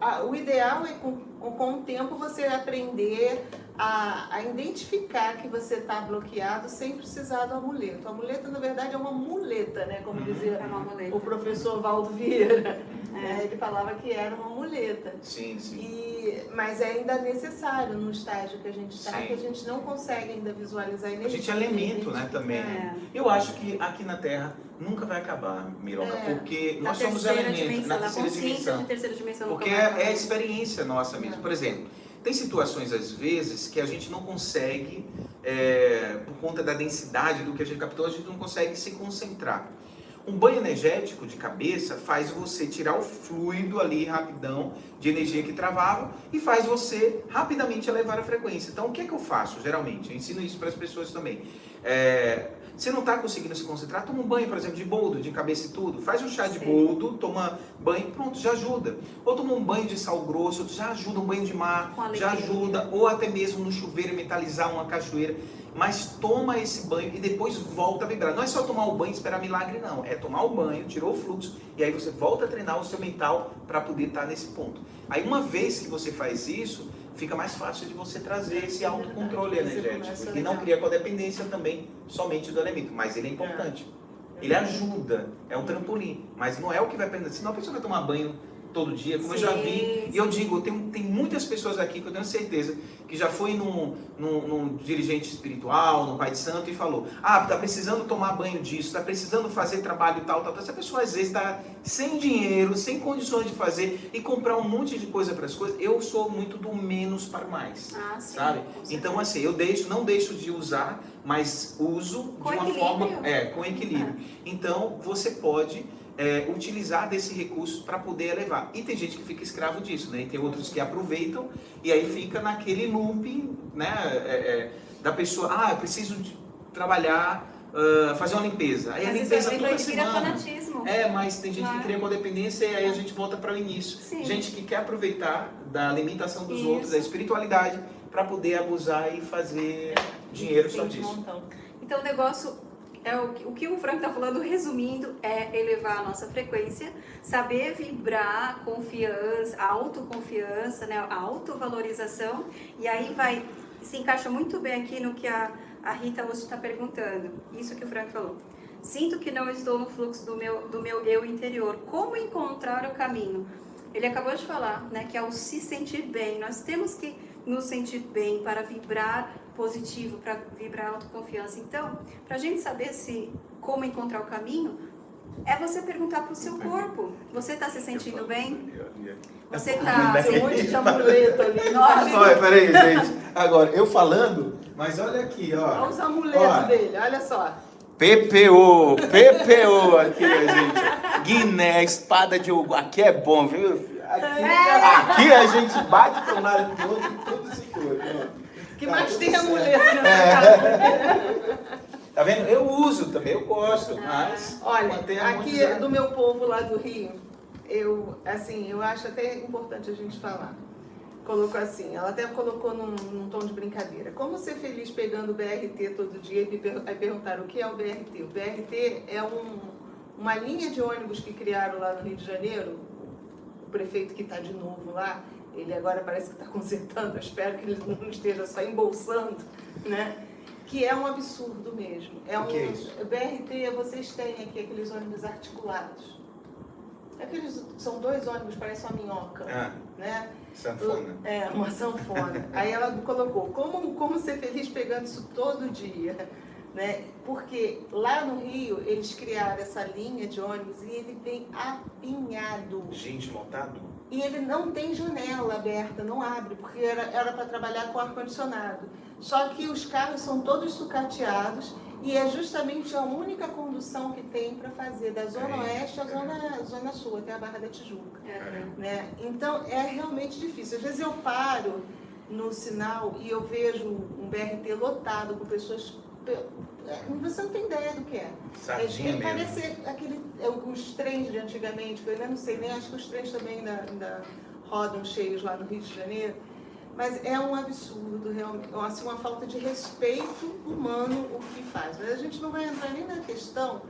A- O ideal é com, com o tempo você aprender a, a identificar que você está bloqueado sem precisar do amuleto. O amuleto, na verdade, é uma muleta, né? Como Uhum. dizia É o professor Valdo Vieira. É. né? Ele falava que era uma muleta. Sim, sim. E, mas é ainda necessário no estágio que a gente está, que a gente não consegue ainda visualizar a A energia. gente é elemento, né, também. É. Eu acho que aqui na Terra nunca vai acabar, Miroca, É. porque nós somos elementos, na terceira dimensão. de terceira dimensão Porque é, é a experiência nossa mesmo. Por exemplo, tem situações às vezes que a gente não consegue, é, por conta da densidade do que a gente captou, a gente não consegue se concentrar. Um banho energético de cabeça faz você tirar o fluido ali rapidão de energia que travava e faz você rapidamente elevar a frequência. Então, o que é que eu faço geralmente? Eu ensino isso para as pessoas também. É, você não está conseguindo se concentrar? Toma um banho, por exemplo, de boldo, de cabeça e tudo. Faz um chá de Sim. boldo, toma banho, pronto, já ajuda. Ou toma um banho de sal grosso, já ajuda. Um banho de mar, já ajuda. Ou até mesmo no chuveiro mentalizar uma cachoeira. Mas toma esse banho e depois volta a vibrar. Não é só tomar o banho e esperar milagre, não. É tomar o banho, tirou o fluxo e aí você volta a treinar o seu mental para poder estar nesse ponto. Aí uma vez que você faz isso, fica mais fácil de você trazer esse autocontrole energético. E não cria codependência também somente do elemento. Mas ele é importante. Ele ajuda, é um trampolim. Mas não é o que vai perder. Senão a pessoa vai tomar banho todo dia, como eu já Sim, vi. E eu digo, tem, tem muitas pessoas aqui que eu tenho certeza que já foi num, num, num dirigente espiritual, num pai de santo e falou: Ah, tá precisando tomar banho disso, tá precisando fazer trabalho tal, tal, tal. Essa pessoa às vezes está sem dinheiro, sem condições de fazer e comprar um monte de coisa para as coisas. Eu sou muito do menos para o mais. Ah, sim. Sabe? Então, assim, eu deixo, não deixo de usar, mas uso Com de uma equilíbrio. forma. É, com equilíbrio. Então, você pode é, utilizar desse recurso para poder elevar. E tem gente que fica escravo disso, né? E tem outros que aproveitam e aí fica naquele looping, né? é, é, da pessoa, ah, eu preciso trabalhar, ah, fazer uma limpeza. Aí a Mas limpeza isso é, toda vira semana. fanatismo. É, mas tem gente que Claro. cria codependência e aí a gente volta para o início. Sim. Gente que quer aproveitar da limitação dos Isso. outros, da espiritualidade, para poder abusar e fazer dinheiro só disso. montão. Então o negócio é o, que- o que o Frank está falando, resumindo, é elevar a nossa frequência, saber vibrar, confiança, autoconfiança, né, autovalorização, e aí vai se encaixa muito bem aqui no que a, a Rita hoje está perguntando. Isso que o Frank falou. Sinto que não estou no fluxo do meu, do meu eu interior. Como encontrar o caminho? Ele acabou de falar, né, que ao se sentir bem, nós temos que nos sentir bem para vibrar positivo, para vibrar autoconfiança. Então, para a gente saber se como encontrar o caminho, é você perguntar para o seu corpo. Você está se sentindo bem? Você está Tem um monte de amuleto ali. Nossa. Olha, peraí, gente. Agora, eu falando, mas olha aqui, Olha ó. os amuletos Ó. dele, olha só. PPO, PPO aqui, gente. Guiné, espada de Hugo. Aqui é bom, viu? Aqui, aqui a gente bate com o outro e tudo se cura. Que mais tem amuleto nessa casa? *laughs* Tá vendo? Eu uso também, eu gosto, mas Olha, aqui do meu povo lá do Rio, eu, assim, eu acho até importante a gente falar. Colocou assim, ela até colocou num, num tom de brincadeira. Como ser feliz pegando o BRT todo dia? E me per- aí perguntaram o que é o BRT. O BRT é um, uma linha de ônibus que criaram lá no Rio de Janeiro. O prefeito que está de novo lá, ele agora parece que está consertando, eu espero que ele não esteja só embolsando, né? Que é um absurdo mesmo. É um, que é isso? BRT, vocês têm aqui aqueles ônibus articulados. Aqueles, são dois ônibus, parece uma minhoca, Ah, né? sanfona. É, uma sanfona. Aí ela colocou, como, como ser feliz pegando isso todo dia? Né? Porque lá no Rio, eles criaram essa linha de ônibus e ele vem apinhado. Gente lotado? E ele não tem janela aberta, não abre, porque era para trabalhar com ar-condicionado. Só que os carros são todos sucateados e é justamente a única condução que tem para fazer da Zona Caramba, Oeste à Zona, caramba. Zona Sul, até a Barra da Tijuca. É. Né? Então é realmente difícil. Às vezes eu paro no sinal e eu vejo um BRT lotado com pessoas. É, Você não tem ideia do que é. Sardinha Ele mesmo. parece aquele, é, os trens de antigamente, que eu ainda não sei nem, acho que os trens também ainda, ainda rodam cheios lá no Rio de Janeiro. Mas é um absurdo, realmente, assim, uma falta de respeito humano o que faz. Mas a gente não vai entrar nem na questão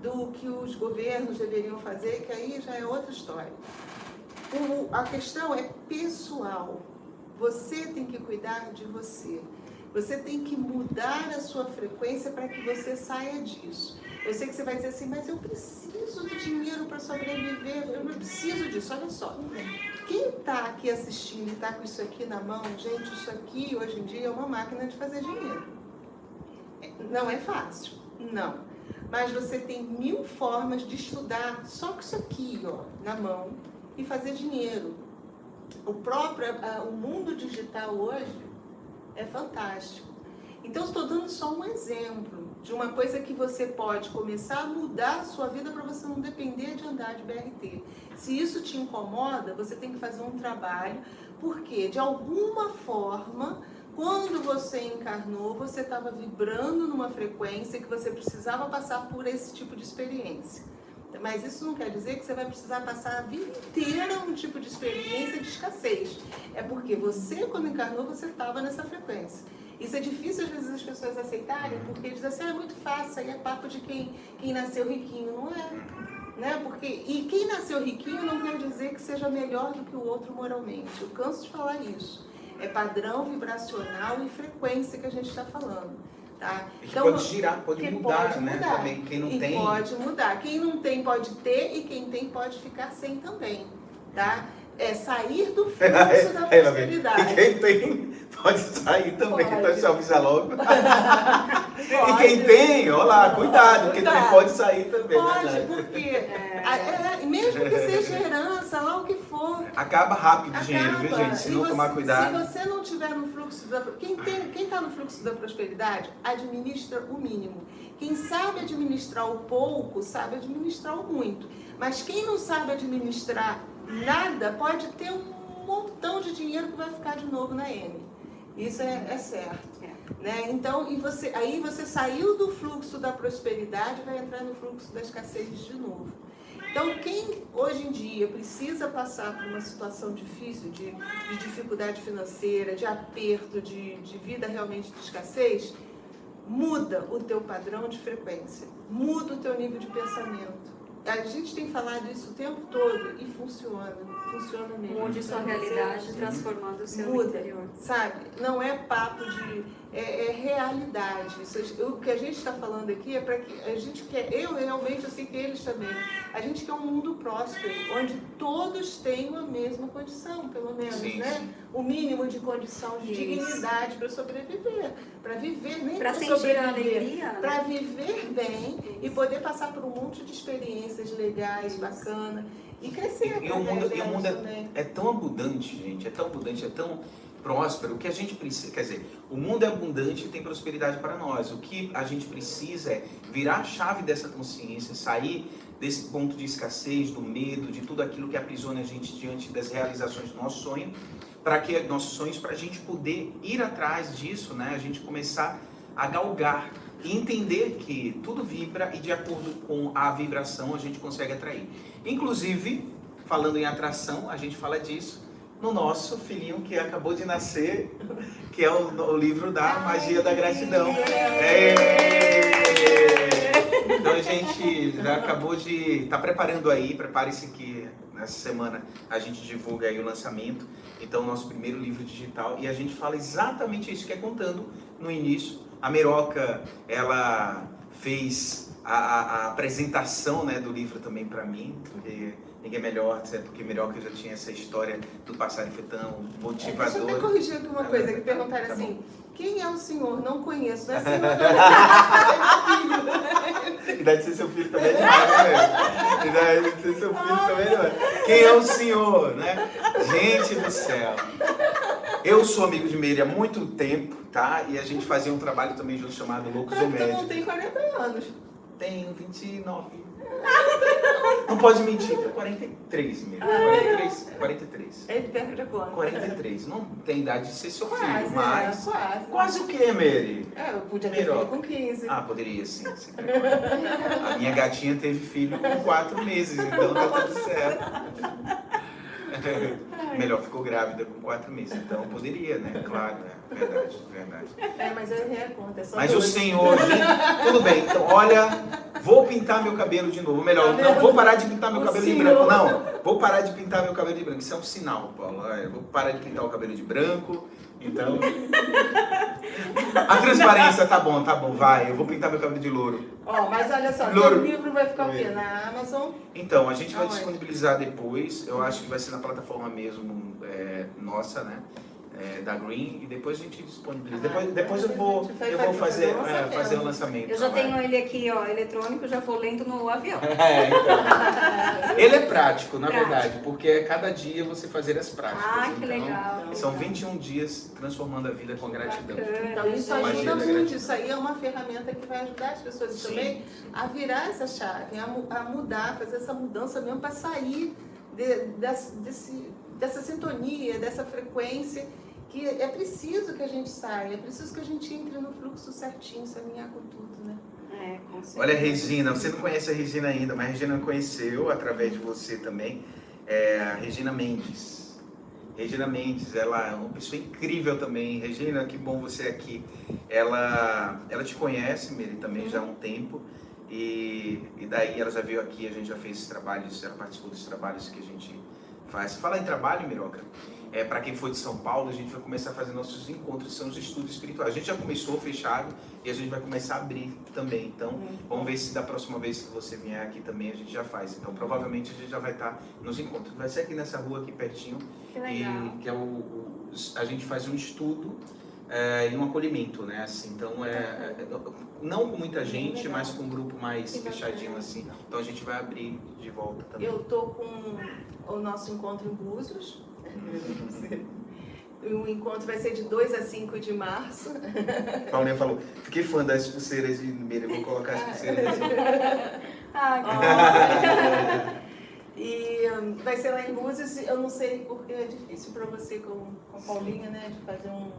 do que os governos deveriam fazer, que aí já é outra história. O- a questão é pessoal. Você tem que cuidar de você. Você tem que mudar a sua frequência para que você saia disso. Eu sei que você vai dizer assim, mas eu preciso de dinheiro para sobreviver, eu não preciso disso. Olha só, quem está aqui assistindo e está com isso aqui na mão, gente, isso aqui hoje em dia é uma máquina de fazer dinheiro. Não é fácil, não. Mas você tem mil formas de estudar só com isso aqui, ó, na mão e fazer dinheiro. O próprio, o mundo digital hoje é fantástico. Então, estou dando só um exemplo de uma coisa que você pode começar a mudar a sua vida para você não depender de andar de BRT. Se isso te incomoda, você tem que fazer um trabalho, porque de alguma forma, quando você encarnou, você estava vibrando numa frequência que você precisava passar por esse tipo de experiência. Mas isso não quer dizer que você vai precisar passar a vida inteira um tipo de experiência de escassez. É porque você, quando encarnou, você estava nessa frequência. Isso é difícil às vezes as pessoas aceitarem, porque dizem assim, ah, é muito fácil, aí é papo de quem, quem nasceu riquinho. Não é. Né? Porque, e quem nasceu riquinho não quer dizer que seja melhor do que o outro moralmente. Eu canso de falar isso. É padrão vibracional e frequência que a gente está falando. Tá? E que pode girar, pode mudar, pode né? mudar. Também quem não e tem. pode mudar. Quem não tem pode ter e quem tem pode ficar sem também. tá? É sair do *laughs* fluxo da prosperidade. E quem tem, pode sair também, Pode. então se avisa logo. *laughs* E quem tem, ó lá, cuidado, porque também pode sair também. Pode, verdade. porque a- *laughs* é, mesmo que seja herança, lá o que for, Acaba rápido o dinheiro, viu gente? Se E não você- tomar cuidado. Se você não tiver no fluxo da. Quem está no fluxo da prosperidade, administra o mínimo. Quem sabe administrar o pouco, sabe administrar o muito. Mas quem não sabe administrar nada, pode ter um montão de dinheiro que vai ficar de novo na M. Isso é, é certo. Né? Então, e você, aí você saiu do fluxo da prosperidade e vai entrar no fluxo da escassez de novo. Então, quem hoje em dia precisa passar por uma situação difícil, de, de dificuldade financeira, de aperto, de, de vida realmente de escassez, muda o teu padrão de frequência, muda o teu nível de pensamento. A gente tem falado isso o tempo todo e funciona, funciona mesmo. Mude sua Então, realidade transformando o seu Muda. interior. sabe? Não é papo de. É, é realidade. Isso, o que a gente está falando aqui é para que a gente quer. Eu realmente, eu sei que eles também. A gente quer um mundo próspero, onde todos tenham a mesma condição, pelo menos, Sim, né? sim. O mínimo de condição, de Isso. dignidade para sobreviver. Para viver, nem Para sobreviver. alegria, né? Para viver bem e poder passar por um monte de experiências legais, bacanas. E crescer. E- e o mundo- e o mundo é-. É tão abundante, gente, é tão abundante, é tão próspero. O que a gente precisa, quer dizer, o mundo é abundante e tem prosperidade para nós. O que a gente precisa é virar a chave dessa consciência, sair desse ponto de escassez, do medo, de tudo aquilo que aprisiona a gente diante das realizações do nosso sonho, para que nossos sonhos, para a gente poder ir atrás disso, né? A gente começar a galgar e entender que tudo vibra e de acordo com a vibração a gente consegue atrair. Inclusive, falando em atração, a gente fala disso no nosso filhinho que acabou de nascer, que é o, o livro da Magia da Gratidão. É. Então a gente já acabou de tá preparando aí, prepare-se que nessa semana a gente divulga aí o lançamento. Então nosso primeiro livro digital e a gente fala exatamente isso que é contando no início. A Meroca, ela fez a, a- a apresentação né, do livro também para mim, porque ninguém é melhor, certo? porque Meroca já tinha essa história do passado foi tão Deixa eu até motivador. corrigir aqui uma Tá coisa, bom, que tá perguntaram tá assim, quem é o senhor? Não conheço, não é senhor, não. *laughs* E deve ser seu filho também é demais, né? E deve ser seu filho também é demais. Quem é o senhor, né? Gente do céu. Eu sou amigo de Meire há muito tempo, tá? E a gente fazia um trabalho também junto chamado Loucos ou Tu não Médicos. tem 40 anos. Tenho *laughs* 29. Não pode mentir, tenho 43, Meire. 43, 43. Ele perde a conta. 43. Não tem idade de ser seu filho, Quase, mas... é, quase. Quase o que, Meire? É, eu podia ter filho com 15. Ah, poderia sim. A minha gatinha teve filho com quatro meses, então tá tudo certo. *laughs* Melhor, ficou grávida com quatro meses, então poderia, né? Claro, é verdade, verdade. É, mas eu errei a conta, é Mas o dois. senhor, gente, tudo bem, então olha, vou pintar meu cabelo de novo. Melhor, Tá não vou parar de pintar meu O cabelo de senhor. branco, não. Vou parar de pintar meu cabelo de branco. Isso é um sinal, Paulo. Olha, Vou parar de pintar o cabelo de branco. Então. A transparência tá bom, tá bom, vai. Eu vou pintar meu cabelo de louro. Ó, mas olha só, Louro. o livro vai ficar o quê? Na Amazon? Então, a gente vai Aonde? disponibilizar depois. Eu acho que vai ser na plataforma mesmo é, nossa, né? É, da Green. E depois a gente disponibiliza. Ah, depois, depois eu então vou, eu vou fazer fazer, o é, lançamento. fazer o lançamento. Eu já tenho ele aqui, ó, eletrônico, já vou lendo no avião. *laughs* É, então. Ele é prático, na Prático. verdade, porque é cada dia você fazer as práticas. Ah, que então, legal. São 21 dias transformando a vida com gratidão. Bacana, Então isso ajuda da muito. gratidão. Isso aí é uma ferramenta que vai ajudar as pessoas Sim. também a virar essa chave, a, a mudar, fazer essa mudança mesmo para sair de- desse- dessa sintonia, dessa frequência que é preciso que a gente saia, é preciso que a gente entre no fluxo certinho, se alinhar com tudo, né? É, com certeza. Olha, Regina, você não conhece a Regina ainda, mas a Regina conheceu através de você também. É a Regina Mendes. Regina Mendes, ela é uma pessoa incrível também. Regina, que bom você aqui. Ela, ela te conhece, Miri, também já há um tempo. E, e daí ela já veio aqui, a gente já fez esses trabalhos, ela participou dos trabalhos que a gente Faz. Falar em trabalho, Miroca, é, para quem for de São Paulo, a gente vai começar a fazer nossos encontros, são os estudos espirituais. A gente já começou fechado e a gente vai começar a abrir também. Então, vamos ver se da próxima vez que você vier aqui também a gente já faz. Então, provavelmente a gente já vai estar nos encontros. Vai ser aqui nessa rua aqui pertinho. Que legal. E que é o, o- a gente faz um estudo é, e um acolhimento, né? Assim, então é, é- não com muita gente, mas com um grupo mais fechadinho assim. Então a gente vai abrir de volta também. Eu tô com o nosso encontro em Búzios. *laughs* O encontro vai ser de 2 a 5 de março. Paulinha falou, fiquei fã das pulseiras de Meira, vou colocar as pulseiras. *laughs* Ah, *laughs* E hum, vai ser lá em Búzios, eu não sei porque é difícil para você com, com a Paulinha, né, de fazer um,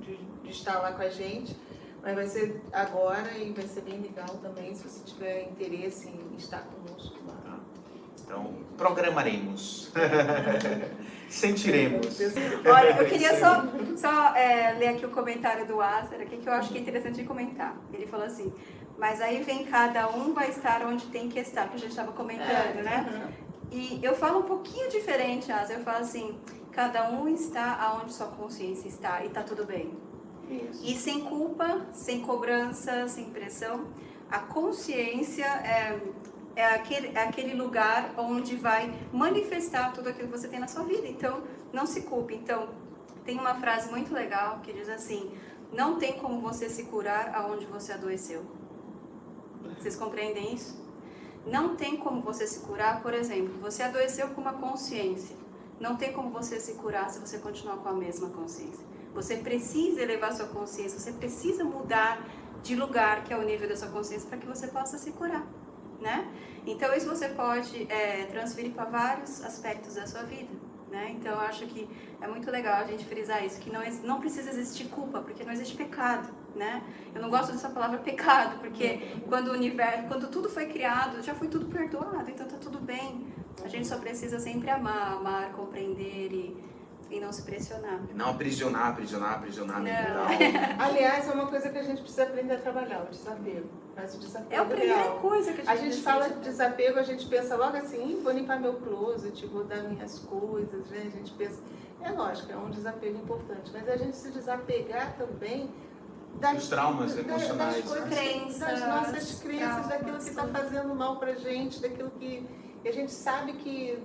de, de estar lá com a gente, mas vai ser agora e vai ser bem legal também, se você tiver interesse em estar conosco lá. Então, programaremos. Sentiremos. Olha, eu queria só, só é, ler aqui o comentário do Acer, aqui, que eu acho que é interessante de comentar. Ele falou assim, mas aí vem cada um vai estar onde tem que estar, que a gente estava comentando, né? Aham. E eu falo um pouquinho diferente, Asa. Eu falo assim, cada um está aonde sua consciência está e tá tudo bem. Isso. E sem culpa, sem cobrança, sem pressão, a consciência é, é, aquele, é aquele lugar onde vai manifestar tudo aquilo que você tem na sua vida. Então, não se culpe. Então, tem uma frase muito legal que diz assim: não tem como você se curar aonde você adoeceu. Vocês compreendem isso? Não tem como você se curar, por exemplo, você adoeceu com uma consciência. Não tem como você se curar se você continuar com a mesma consciência. Você precisa elevar sua consciência, você precisa mudar de lugar, que é o nível da sua consciência, para que você possa se curar, né? Então isso você pode é, transferir para vários aspectos da sua vida, né? Então eu acho que é muito legal a gente frisar isso, que não, não precisa existir culpa, porque não existe pecado, né? Eu não gosto dessa palavra *laughs* pecado, porque quando o universo, quando tudo foi criado, já foi tudo perdoado, então tá tudo bem. A gente só precisa sempre amar, amar, compreender e, e não se pressionar. Não aprisionar, aprisionar, aprisionar Não. mental. *laughs* Aliás, é uma coisa que a gente precisa aprender a trabalhar, o desapego. Mas o desapego É a primeira real. coisa que a gente, A gente fala de desapego, a gente pensa logo assim, "Ih, vou limpar meu closet, vou dar minhas coisas, né? A gente pensa, é lógico, é um desapego importante, mas a gente se desapegar também das, Dos traumas emocionais, das, coisas, né? Crenças, das nossas crenças, traumas, daquilo que está fazendo mal pra gente, daquilo que, que a gente sabe que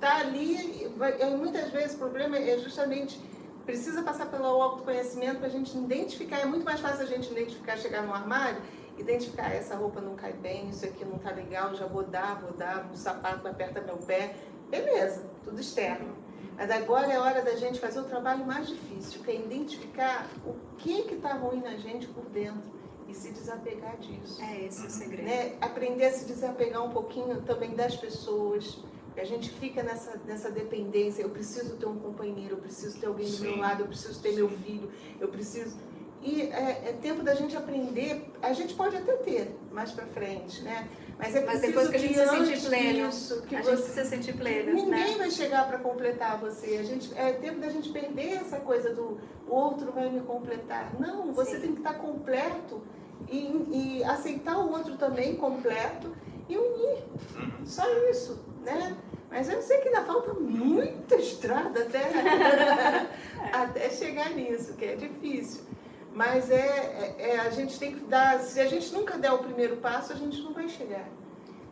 está ali. e vai- e muitas vezes o problema é justamente precisa passar pelo autoconhecimento para a gente identificar. É muito mais fácil a gente identificar, chegar no armário, identificar "Ah, essa roupa não cai bem, isso aqui não tá legal, já vou dar, vou dar, um sapato aperta meu pé. Beleza, tudo externo. Mas agora é hora da gente fazer o trabalho mais difícil, que é identificar o que que tá ruim na gente por dentro e se desapegar disso É esse o segredo. né, aprender a se desapegar um pouquinho também das pessoas. A gente fica nessa, nessa dependência. Eu preciso ter um companheiro, eu preciso ter alguém do meu Sim. lado, eu preciso ter meu filho, eu preciso. E é, é tempo da gente aprender. A gente pode até ter mais pra frente, né? Mas é Mas preciso depois que a gente se sentir pleno, disso, que a você gente precisa sentir plena, Ninguém né? vai chegar para completar você. A gente, é tempo da gente perder essa coisa do outro vai me completar. Não, você Sim. tem que estar completo e, e aceitar o outro também completo e unir. Uhum. Só isso, né? Mas eu sei que ainda falta muita estrada até, *laughs* até chegar nisso, que é difícil. Mas é, é- é, a gente tem que dar. Se a gente nunca der o primeiro passo, a gente não vai chegar.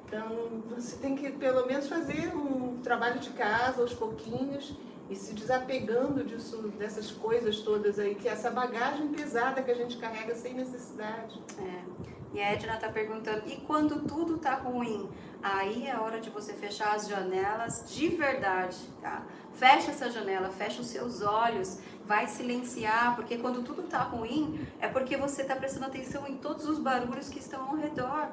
Então, você tem que pelo menos fazer um trabalho de casa aos pouquinhos e se desapegando disso, dessas coisas todas aí, que é essa bagagem pesada que a gente carrega sem necessidade. É. E a Edna tá perguntando, e quando tudo tá ruim? Aí é hora de você fechar as janelas de verdade, tá? Fecha essa janela, fecha os seus olhos, vai silenciar, porque quando tudo tá ruim, é porque você tá prestando atenção em todos os barulhos que estão ao redor.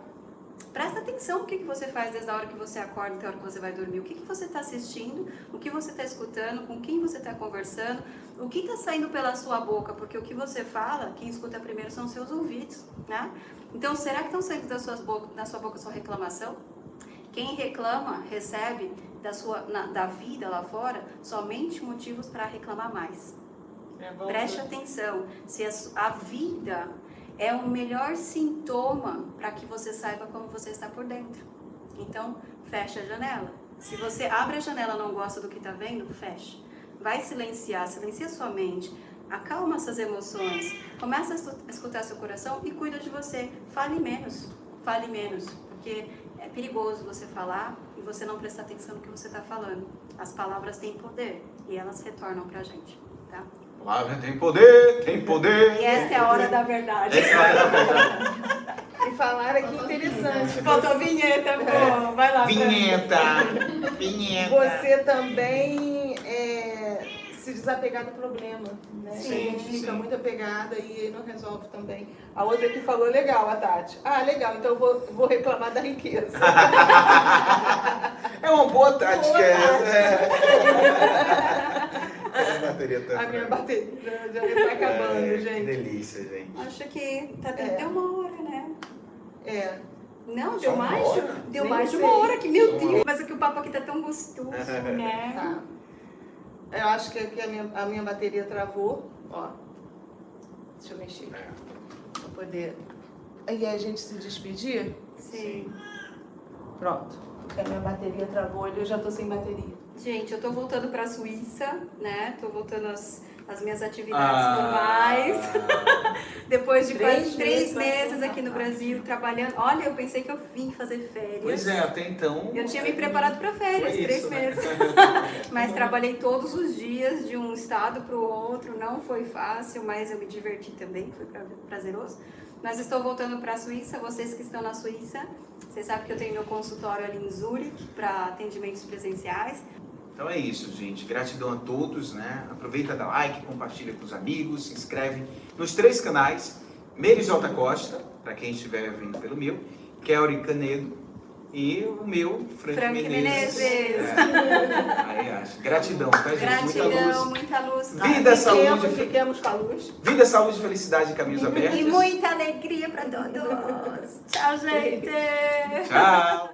Presta atenção no que, que você faz desde a hora que você acorda até a hora que você vai dormir. O que, que você está assistindo, o que você está escutando, com quem você está conversando, o que está saindo pela sua boca, porque o que você fala, quem escuta primeiro são seus ouvidos, né? Então, será que estão saindo da, suas boca, da sua boca sua reclamação? Quem reclama recebe da, sua, na- da vida lá fora somente motivos para reclamar mais. É, vamos- Preste atenção, se a, a vida é o melhor sintoma para que você saiba como você está por dentro. Então, fecha a janela, Se você abre a janela e não gosta do que está vendo, feche. Vai silenciar, silencia sua mente, acalma essas emoções, começa a a escutar seu coração e cuida de você. Fale menos, fale menos, porque é perigoso você falar e você não prestar atenção no que você está falando. As palavras têm poder e elas retornam pra gente, tá? A palavra tem poder, tem poder. E essa é a hora da verdade. Essa é a hora da verdade. E falaram aqui interessante. Faltou vinheta, pô. Vai lá. Vinheta. Vinheta. Você também é, se desapegar do problema, né? Sim, a gente fica sim. muito apegada e não resolve também. A outra que falou legal, a Tati. Ah, legal, então eu vou, vou reclamar da riqueza. É uma boa tática Boa essa. É. A bateria tá A minha bateria já, está acabando, É, Que gente. delícia, gente. Acho que tá dando É. deu uma hora, né? É. Não, deu mais, deu mais de uma hora aqui, meu Deus. Mas é que o papo aqui tá tão gostoso, *laughs* né? Tá. Eu acho que aqui a minha, a minha bateria travou. Ó. Deixa eu mexer aqui. Pra poder. Aí a gente se despedir? Sim. Pronto. Porque a minha bateria travou e eu já tô sem bateria. Gente, eu tô voltando pra Suíça, né? Tô voltando às, às minhas atividades Ah. normais. *laughs* Depois de Três quase três meses aqui no Brasil, trabalhando. Olha, eu pensei que eu vim fazer férias. Pois é, até então. Eu tinha me preparado para férias, Foi três isso, né? meses. *laughs* *laughs* Mas trabalhei todos os dias de um estado para o outro, não foi fácil, mas eu me diverti também, foi pra- prazeroso. Mas estou voltando para a Suíça, vocês que estão na Suíça, vocês sabem que eu tenho meu consultório ali em Zurique para atendimentos presenciais. Então é isso, gente. Gratidão a todos, né? Aproveita, dá like, compartilha com os amigos, se inscreve nos três canais. Meire J. Costa, para quem estiver vendo pelo meu, Kelly Canedo e o meu, Frank, Frank Menezes. Menezes. É. Aí acho. Gratidão, tá, gente? Gratidão, Muita luz. muita luz. Vida, saúde, Fiquemos, fe- fiquemos com a luz. vida, saúde, felicidade e caminhos abertos. E muita alegria para todos. Tchau, gente! Tchau!